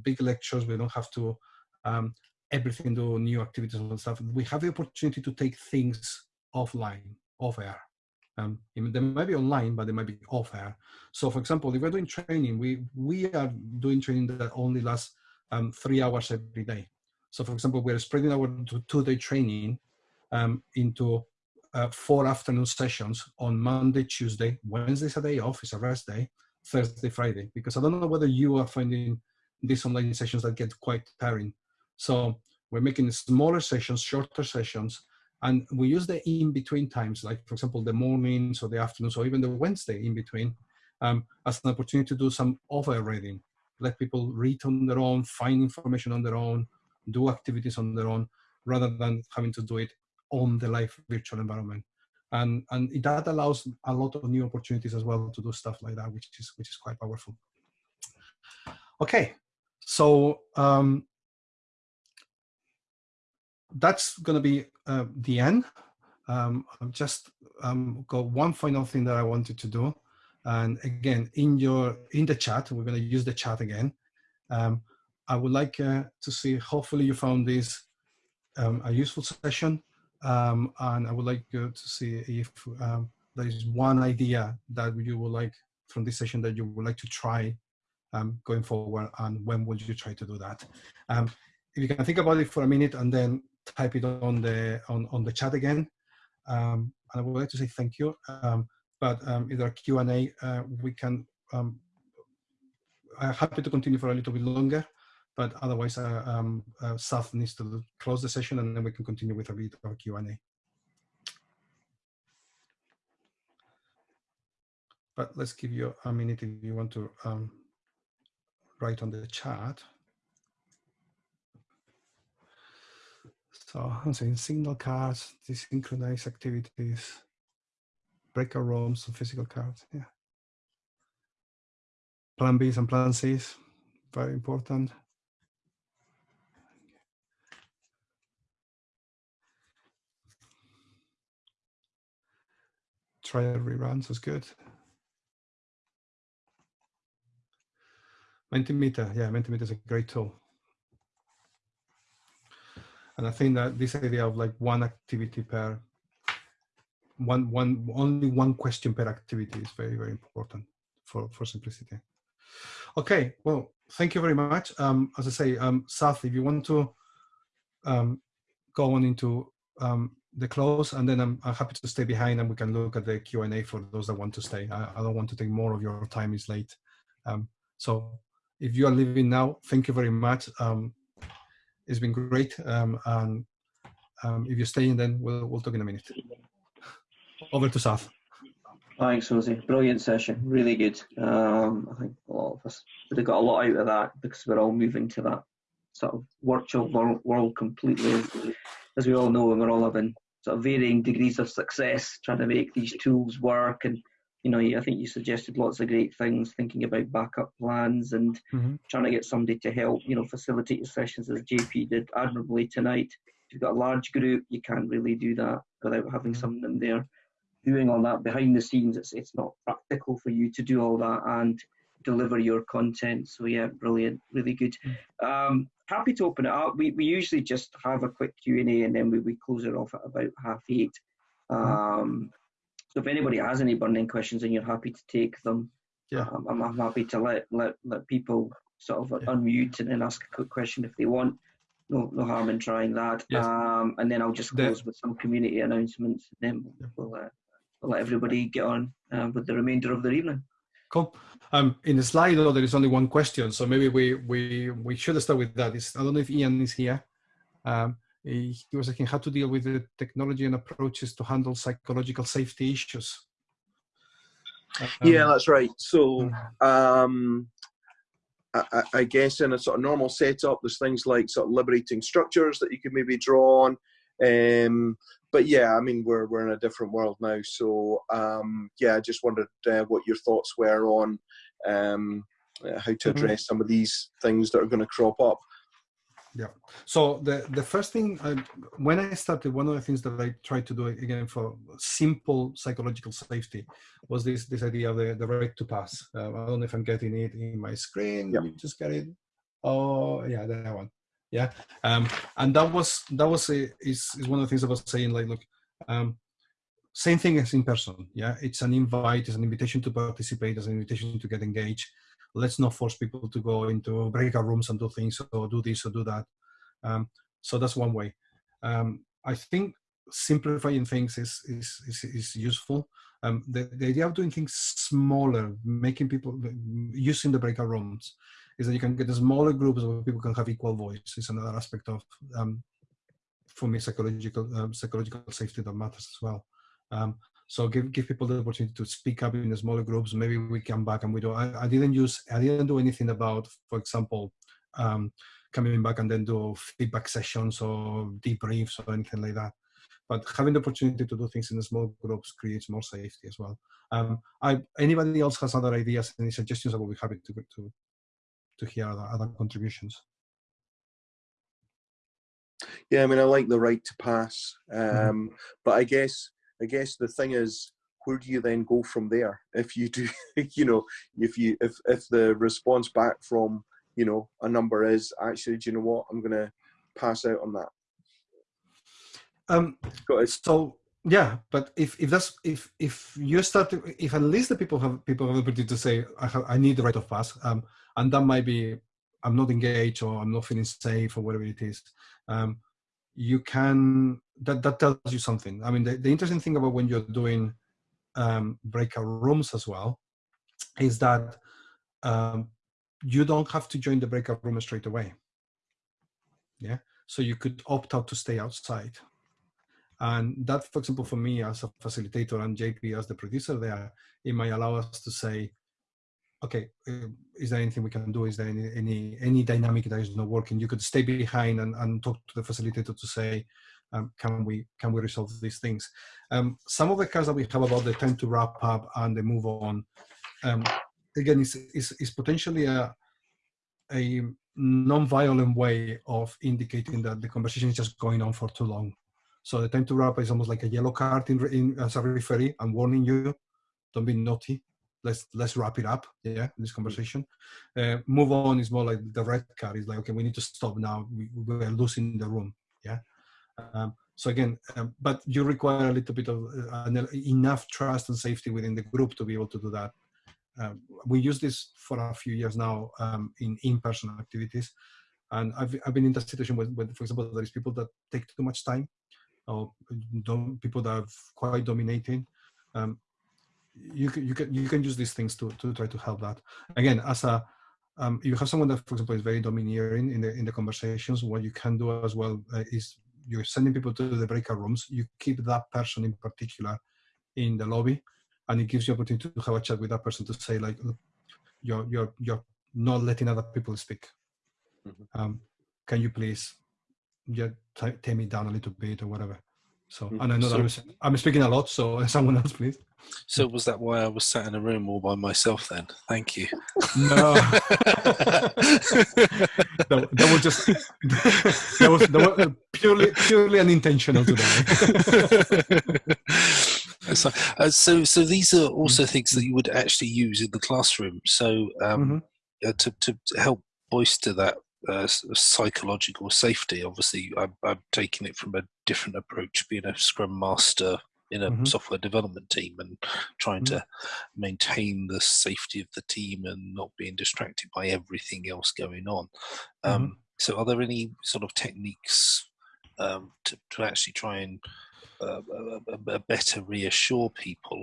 big lectures. We don't have to um, everything to new activities and stuff, we have the opportunity to take things offline, off air. Um, they might be online, but they might be off air. So for example, if we're doing training, we, we are doing training that only lasts um, three hours every day. So for example, we're spreading our two-day training um, into uh, four afternoon sessions on Monday, Tuesday, Wednesday's a day off, it's a rest day, Thursday, Friday, because I don't know whether you are finding these online sessions that get quite tiring. So we're making smaller sessions, shorter sessions, and we use the in-between times, like for example, the mornings or the afternoons or even the Wednesday in between um, as an opportunity to do some over reading. Let people read on their own, find information on their own, do activities on their own, rather than having to do it on the live virtual environment. And, and that allows a lot of new opportunities as well to do stuff like that, which is, which is quite powerful. Okay, so um, that's going to be uh, the end. Um, I've just um, got one final thing that I wanted to do. And again, in your in the chat, we're going to use the chat again. Um, I would like uh, to see, hopefully you found this um, a useful session. Um, and I would like uh, to see if um, there is one idea that you would like from this session that you would like to try going forward, and when would you try to do that? If you can think about it for a minute and then type it on the on, on the chat again. Um, and I would like to say thank you. Um, but um, if there are Q&A, uh, we can, um, I'm happy to continue for a little bit longer, but otherwise uh, um, uh, needs to close the session and then we can continue with a bit of Q&A. But let's give you a minute if you want to um, write on the chat. So I'm saying signal cards, desynchronized activities, breakout rooms, and physical cards. Yeah. Plan Bs and Plan Cs, very important. Trial reruns is good. Mentimeter, yeah, Mentimeter is a great tool. And I think that this idea of like one activity per one one only one question per activity is very very important for for simplicity. Okay, well, thank you very much. Um, as I say, um, Saf, if you want to um, go on into um, the close, and then I'm, I'm, happy to stay behind, and we can look at the Q and A for those that want to stay. I, I, don't want to take more of your time; it's late. Um, so, if you are leaving now, thank you very much. Um, it's been great. Um, and um, if you're staying, then we'll, we'll talk in a minute. Over to Saf. Thanks, Rosie. Brilliant session. Really good. Um, I think a lot of us would have got a lot out of that because we're all moving to that sort of virtual world completely. As we all know, and we're all having sort of varying degrees of success trying to make these tools work and you know, I think you suggested lots of great things, thinking about backup plans and mm-hmm. trying to get somebody to help, you know, facilitate your sessions as JP did admirably tonight. If you've got a large group, you can't really do that without having mm-hmm. someone there doing all that behind the scenes. It's it's not practical for you to do all that and deliver your content. So yeah, brilliant, really good. Mm-hmm. Um, happy to open it up. We we usually just have a quick Q and A and then we, we close it off at about half eight. Mm-hmm. Um, so if anybody has any burning questions and you're happy to take them, yeah, um, I'm, I'm, happy to let let let people sort of yeah. unmute and then ask a quick question if they want. No, no harm in trying that. Yes. Um, and then I'll just close the, with some community announcements. And then we'll, uh, we'll let everybody get on uh, with the remainder of their evening. Cool. Um, in the slide, though, there is only one question, so maybe we we we should start with that. It's, I don't know if Ian is here. Um, he was asking how to deal with the technology and approaches to handle psychological safety issues. Um, yeah, that's right. So, hmm. um, I, I, guess in a sort of normal setup, there's things like sort of liberating structures that you could maybe draw on. Um, but yeah, I mean, we're we're in a different world now. So um, yeah, I just wondered uh, what your thoughts were on um, uh, how to mm-hmm. address mm-hmm. some of these things that are going to crop up. Yeah. So the the first thing I, when I started, one of the things that I tried to do again for simple psychological safety was this this idea of the, the right to pass. Uh, I don't know if I'm getting it in my screen. Yeah. just get it. Oh yeah, that one. Yeah. Um, and that was that was a, is is one of the things I was saying. Like, look, um, same thing as in person. Yeah, it's an invite, it's an invitation to participate, it's an invitation to get engaged let's not force people to go into breakout rooms and do things or do this or do that. Um, so that's one way. Um, I think simplifying things is is is, is useful. Um, the, the idea of doing things smaller, making people using the breakout rooms, is that you can get smaller groups where people can have equal voice. Is another aspect of um, for me psychological um, psychological safety that matters as well. So give give people the opportunity to speak up in the smaller groups. Maybe we come back and we do. I, I didn't use. I didn't do anything about, for example, um, coming back and then do feedback sessions or debriefs or anything like that. But having the opportunity to do things in the small groups creates more safety as well. Um, I, anybody else has other ideas, any suggestions? I will be happy to to to hear other, other contributions. Yeah, I mean, I like the right to pass, mm-hmm. um, mm -hmm. but I guess I guess the thing is, where do you then go from there? If you do, *laughs* you know, if you if if the response back from you know a number is actually, do you know what? I'm going to pass out on that. Um, so yeah but if if that's if if you start to, if at least the people have people have the ability to say i have i need the right of pass um and that might be i'm not engaged or i'm not feeling safe or whatever it is um you can that that tells you something. I mean the, the interesting thing about when you're doing um breakout rooms as well is that um you don't have to join the breakout room straight away. Yeah? So you could opt out to stay outside. And that, for example, for me as a facilitator and JP as the producer there, it might allow us to say, okay, uh, is there anything we can do? Is there any, any, any dynamic that is not working? You could stay behind and, and talk to the facilitator to say, um, can we can we resolve these things? Um, some of the cards that we have about the time to wrap up and the move on, um, again, is, is, potentially a, a non-violent way of indicating that the conversation is just going on for too long. So the time to wrap is almost like a yellow card in, in as a referee. I'm warning you, don't be naughty. Let's let's wrap it up. Yeah, this conversation. Uh, move on is more like the red card. Is like okay, we need to stop now. We, we are losing the room. Yeah. Um, so again, um, but you require a little bit of uh, enough trust and safety within the group to be able to do that. Um, we use this for a few years now um, in in-person activities, and I've, I've been in that situation with, with, for example, there is people that take too much time or people that are quite dominating. Um, you can you can you can use these things to to try to help that. Again, as a um, you have someone that, for example, is very domineering in the in the conversations. What you can do as well uh, is you're sending people to the breakout rooms. You keep that person in particular in the lobby, and it gives you opportunity to have a chat with that person to say like, you're you're you're not letting other people speak. Mm -hmm. um, can you please yeah, tame it down a little bit or whatever. So, mm, and I know so, that I'm, I'm, speaking a lot, so *laughs* someone else, please. So, was that why I was sat in a room all by myself then? Thank you. No. *laughs* that, that, was just, *laughs* that was, that was purely, purely unintentional today. so, uh, so, so these are also things that you would actually use in the classroom. So, um, mm -hmm. uh, to, to help bolster that uh, psychological safety. Obviously, I'm, I'm, taking it from a different approach, being a Scrum Master in a mm-hmm. software development team and trying mm-hmm. to maintain the safety of the team and not being distracted by everything else going on. Um, mm-hmm. So, are there any sort of techniques um, to, to, actually try and uh, better reassure people?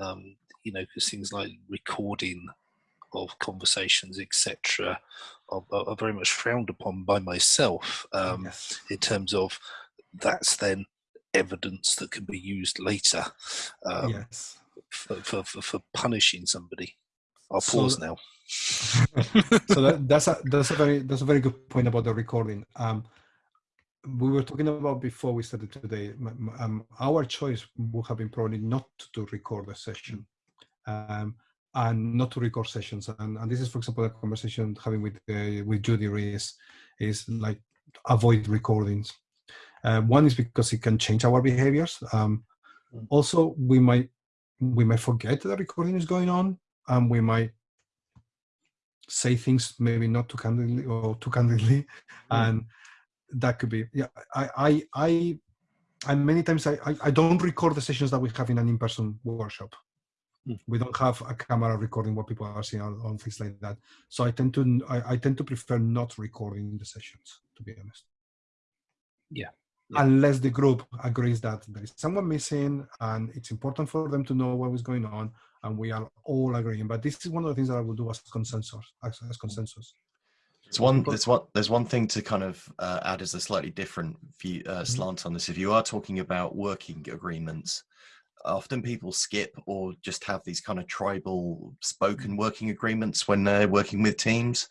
Um, you know, because things like recording of conversations, etc., are, are, very much frowned upon by myself um, yes. in terms of that's then evidence that can be used later um, yes. for, for, for, for, punishing somebody. I'll so, pause now. *laughs* so that, that's a that's a very that's a very good point about the recording. Um, we were talking about before we started today. Um, our choice would have been probably not to record the session. Um, and not to record sessions. And, and this is, for example, a conversation having with uh, with Judy Rees is like avoid recordings. Uh, one is because it can change our behaviors. Um, mm. Also, we might we might forget that recording is going on, and we might say things maybe not too candidly or too candidly, mm. and that could be yeah. I I I. And many times I, I, I don't record the sessions that we have in an in-person workshop we don't have a camera recording what people are seeing on, on things like that. So I tend to I, I, tend to prefer not recording the sessions, to be honest. Yeah. yeah. Unless the group agrees that there is someone missing and it's important for them to know what was going on and we are all agreeing. But this is one of the things that I will do as consensus. As, as consensus. It's one. There's one. There's one thing to kind of uh, add as a slightly different view, uh, mm-hmm. slant on this. If you are talking about working agreements, often people skip or just have these kind of tribal spoken mm. working agreements when they're working with teams.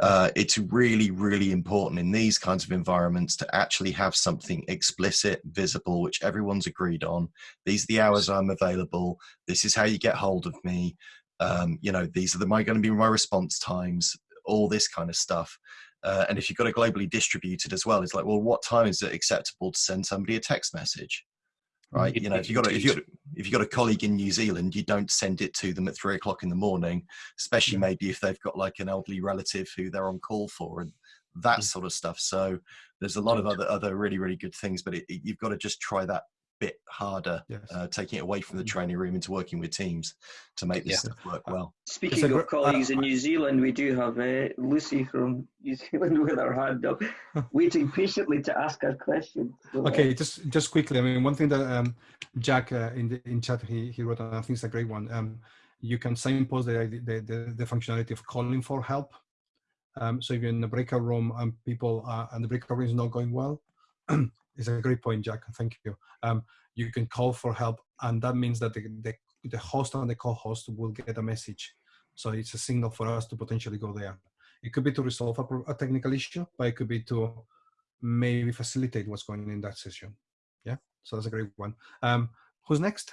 Uh, it's really, really important in these kinds of environments to actually have something explicit, visible, which everyone's agreed on. These are the hours I'm available. This is how you get hold of me. Um, you know, these are the, my going to be my response times. All this kind of stuff. Uh, and if you've got it globally distributed as well, it's like, well, what time is it acceptable to send somebody a text message? Right? You know, if you got a, if you if you got a colleague in New Zealand, you don't send it to them at three o'clock in the morning, especially maybe if they've got like an elderly relative who they're on call for and that sort of stuff. So there's a lot of other other really really good things, but it, it, you've got to just try that bit harder, Yes. uh, taking it away from the training room into working with teams to make this Yeah. stuff work well. Speaking a of gr- colleagues uh, in New Zealand, we do have uh, Lucy from New Zealand *laughs* with her hand up, *laughs* waiting patiently to ask her question. So, uh, Okay, just just quickly. I mean, one thing that um, Jack uh, in the in chat he he wrote, and I think it's a great one. Um, you can signpost the, the the the functionality of calling for help. Um, so if you're in the breakout room and people are, and the breakout room is not going well, *clears throat* it's a great point, Jack. Thank you. Um, you can call for help, and that means that the, the the host and the co-host will get a message. So it's a signal for us to potentially go there. It could be to resolve a, a technical issue, but it could be to maybe facilitate what's going on in that session. Yeah, so that's a great one. Um, who's next?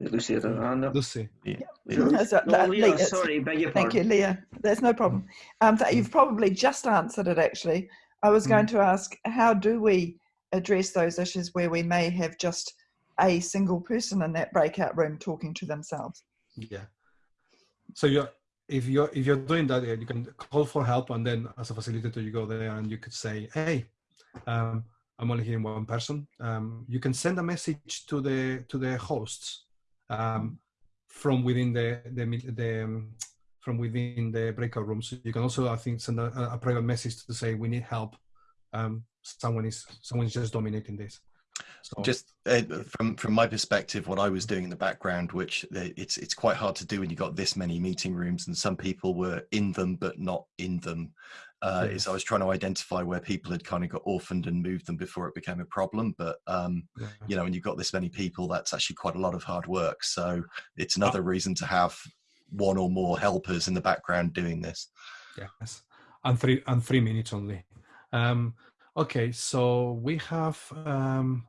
Lucy had her hand up. Lucy. Yeah. That's a- No, that- Leah, Leah, sorry, beg your Thank pardon. you, Leah. There's no problem. Um, you've probably just answered it, actually. I was going to ask, how do we address those issues where we may have just a single person in that breakout room talking to themselves? Yeah. So you're if you're if you're doing that, you can call for help, and then as a facilitator, you go there and you could say, "Hey, um, I'm only hearing one person." Um, you can send a message to the to the hosts um, from within the the the um, from within the breakout room. So you can also, I think, send a, a private message to say, "We need help. Um, someone is someone is just dominating this." So just uh, from from my perspective what i was doing in the background which uh, it's it's quite hard to do when you've got this many meeting rooms and some people were in them but not in them uh, is i was trying to identify where people had kind of got orphaned and moved them before it became a problem but um yeah. you know when you've got this many people that's actually quite a lot of hard work so it's another reason to have one or more helpers in the background doing this Yes, and three and three minutes only. Um, okay, so we have. Um,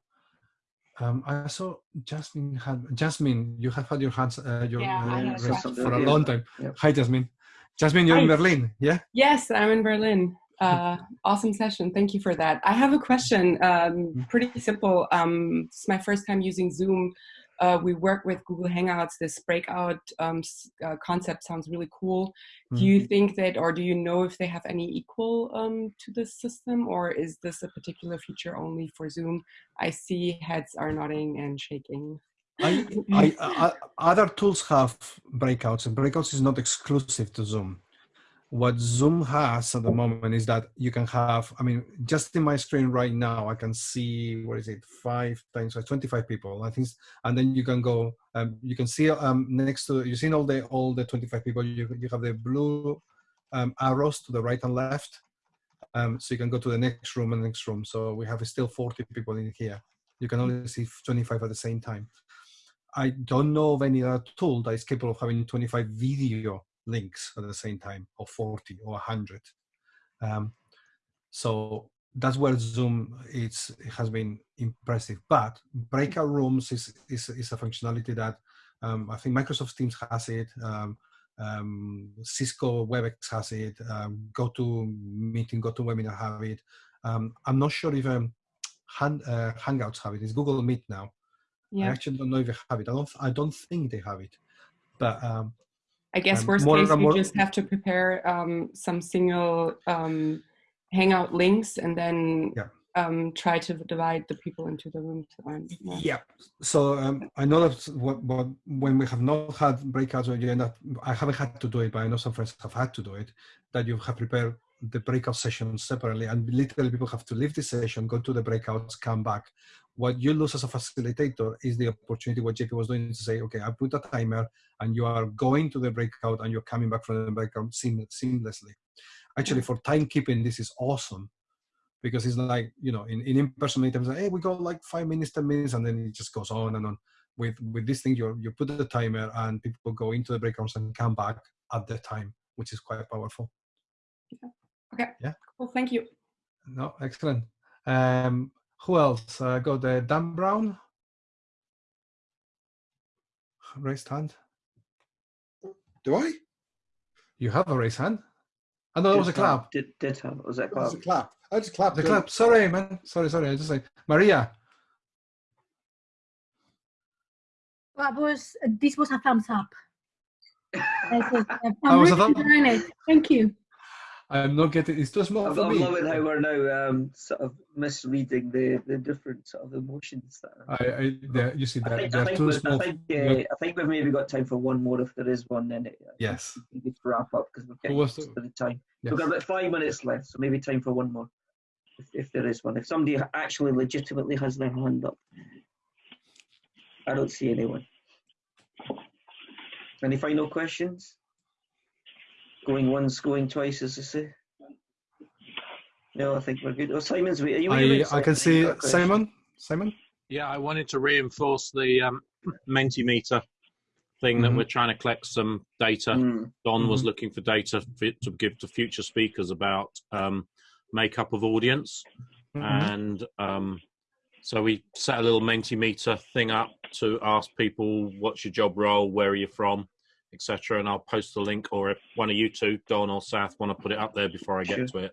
um, I saw Jasmine had Jasmine. You have had your hands uh, your Yeah, I uh, have raised something for a long time. Yep. Hi, Jasmine. Jasmine, you're in Berlin, yeah? Yes, I'm in Berlin. Uh, awesome session. Thank you for that. I have a question. Um, pretty simple. Um, it's my first time using Zoom. Uh, we work with Google Hangouts. This breakout um, uh, concept sounds really cool. Do you think that, or do you know if they have any equal um, to this system, or is this a particular feature only for Zoom? I see heads are nodding and shaking. I, *laughs* I, I, other tools have breakouts, and breakouts is not exclusive to Zoom. What Zoom has at the moment is that you can have, I mean, just in my screen right now, I can see, what is it, five times, like 25 people, I think, and then you can go, um, you can see um, next to, you see all the, all the 25 people, you, you have the blue um, arrows to the right and left. Um, so you can go to the next room and next room. So we have still 40 people in here. You can only see 25 at the same time. I don't know of any other tool that is capable of having 25 video links at the same time, or 40 or 100. Um, so that's where Zoom is, it has been impressive. But breakout rooms is, is, is a functionality that um, I think Microsoft Teams has it, um, um, Cisco WebEx has it, um, GoToMeeting, GoToWebinar have it. Um, I'm not sure if um, hand, uh, Hangouts have it. It's Google Meet now. I actually don't know if they have it. I don't. I don't think they have it. But um, I guess um, worst case, you just have to prepare um, some single um, Hangout links and then Yeah. um, try to divide the people into the rooms. Yeah. yeah. So um, I know that what, what, when we have not had breakouts, or you end up, I haven't had to do it, but I know some friends have had to do it. That you have prepared the breakout sessions separately, and literally people have to leave the session, go to the breakouts, come back. What you lose as a facilitator is the opportunity. What JP was doing to say, okay, I put a timer, and you are going to the breakout, and you're coming back from the breakout seam- seamlessly. Actually, for timekeeping, this is awesome because it's like you know in, in in-person meetings like, hey we go like five minutes ten minutes and then it just goes on and on with with this thing you you put the timer and people go into the breakouts and come back at the time which is quite powerful Yeah. Okay. Yeah. Cool. Thank you. no excellent um who else uh, got uh, dan brown raised hand Do I? you have a raised hand i know that was a clap Did, did have, was that That was clap? a clap. I just clapped. the clap sorry man sorry sorry i just say maria That was this was a thumbs up. I said, Oh, I'm was a really thumb- enjoying it. Thank you. I'm not getting. It's too small I'm, for I'm me. loving how we're now um, sort of misreading the, the different sort of emotions. That are. I, I the, you see I that think, I think, we- small. I think, uh, I think we've maybe got time for one more if there is one. Then it, Yes. we need to wrap up because we're getting was close to the time. Yes. We've got about five minutes left, so maybe time for one more, if, if there is one. If somebody actually legitimately has their hand up, I don't see anyone. Any final questions? Going once, going twice, as they say. No, I think we're good. Oh, Simon's wait. Are you I, waiting, I can see You've got a question? Simon. Simon. Yeah, I wanted to reinforce the um, *clears throat* Mentimeter thing that Mhm. we're trying to collect some data. Mm. Don was Mhm. looking for data for, to give to future speakers about um, makeup of audience, Mhm. and um, so we set a little Mentimeter thing up to ask people what's your job role, where are you from, etc. And I'll post the link, or if one of you two, Don or South, want to put it up there before I get Sure. to it.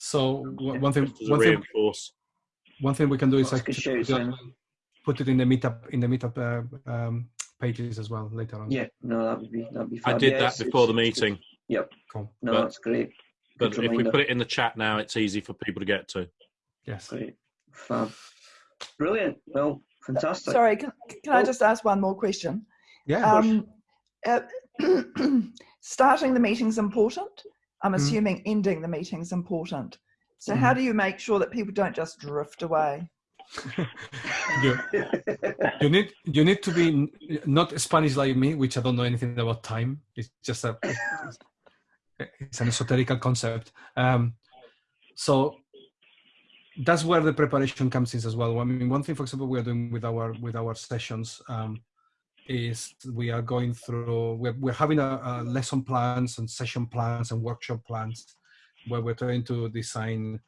So one one thing, one thing, reinforce. one thing we can do is That's a good actually shout, put it- put it in the meetup in the meetup uh, um, pages as well later on. Yeah, no, that would be that'd be. Fine. I did Yeah, that before the it's- it's- meeting, Yep. Cool. No, But- that's great. but Good if we put it in the chat now, it's easy for people to get to. Yes. Great. Fab. Brilliant. Well, fantastic. Sorry, can, can I Oh. just ask one more question? Yeah. of. Um, uh, *clears throat* starting the meeting's important. I'm Mhm. assuming ending the meeting's important. So how Mm-hmm. do you make sure that people don't just drift away? *laughs* you, you need you need to be not Spanish like me, which I don't know anything about time. It's just a it's, it's an esoteric concept. Um, so that's where the preparation comes in as well. I mean, one thing, for example, we are doing with our with our sessions um, is we are going through. We're, we're having a, a lesson plans and session plans and workshop plans where we're trying to design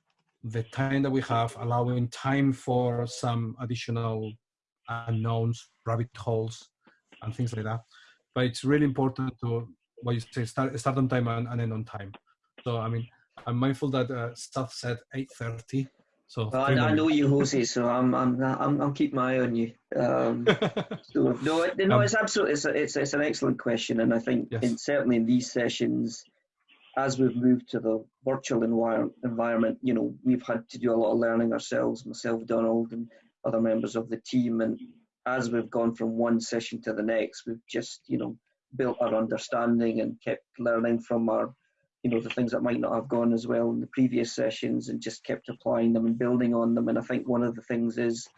the time that we have, allowing time for some additional unknowns, rabbit holes, and things like that. But it's really important to what you say, start, start on time and, and end on time. So I mean, I'm mindful that uh, staff said 8:30. So Well, I, I know you, Jose, so I'm I'm I'm, I'm keeping my eye on you. Um, *laughs* so no, it- no, Um, it's absolutely it's, a, it's it's an excellent question, and I think Yes. in, certainly in these sessions, as we've moved to the virtual envir- environment, you know, we've had to do a lot of learning ourselves, myself, Donald, and other members of the team, and as we've gone from one session to the next, we've just you know built our understanding and kept learning from our you know the things that might not have gone as well in the previous sessions and just kept applying them and building on them. And i think one of the things is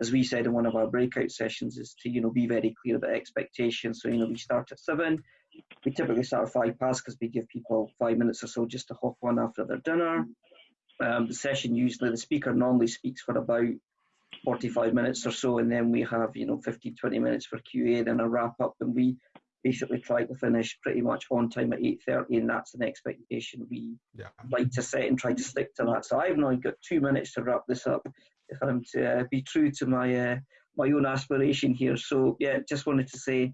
as we said in one of our breakout sessions is to you know be very clear about expectations. So you know we start at seven we typically start at five past because we give people five minutes or so just to hop on after their dinner. Um, the session usually the speaker normally speaks for about 45 minutes or so and then we have you know 15 20 minutes for qa then a wrap up and we basically try to finish pretty much on time at 8.30 and that's an expectation we Yeah. like to set and try to stick to that. So i've now got two minutes to wrap this up if i'm to uh, be true to my uh, my own aspiration here. So yeah just wanted to say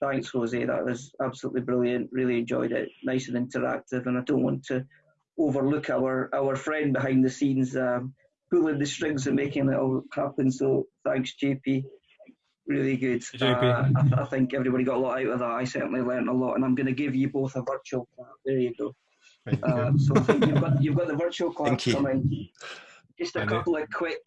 thanks jose. That was absolutely brilliant. Really enjoyed it. Nice and interactive and i don't want to overlook our our friend behind the scenes um, pulling the strings and making it all happen. So thanks jp really good. Uh, I, th- I think everybody got a lot out of that. I certainly learned a lot, and I'm going to give you both a virtual clap. There you go. Thank Uh, so I think you've got you've got the virtual clap Thank you. coming. Just a And it- couple of quick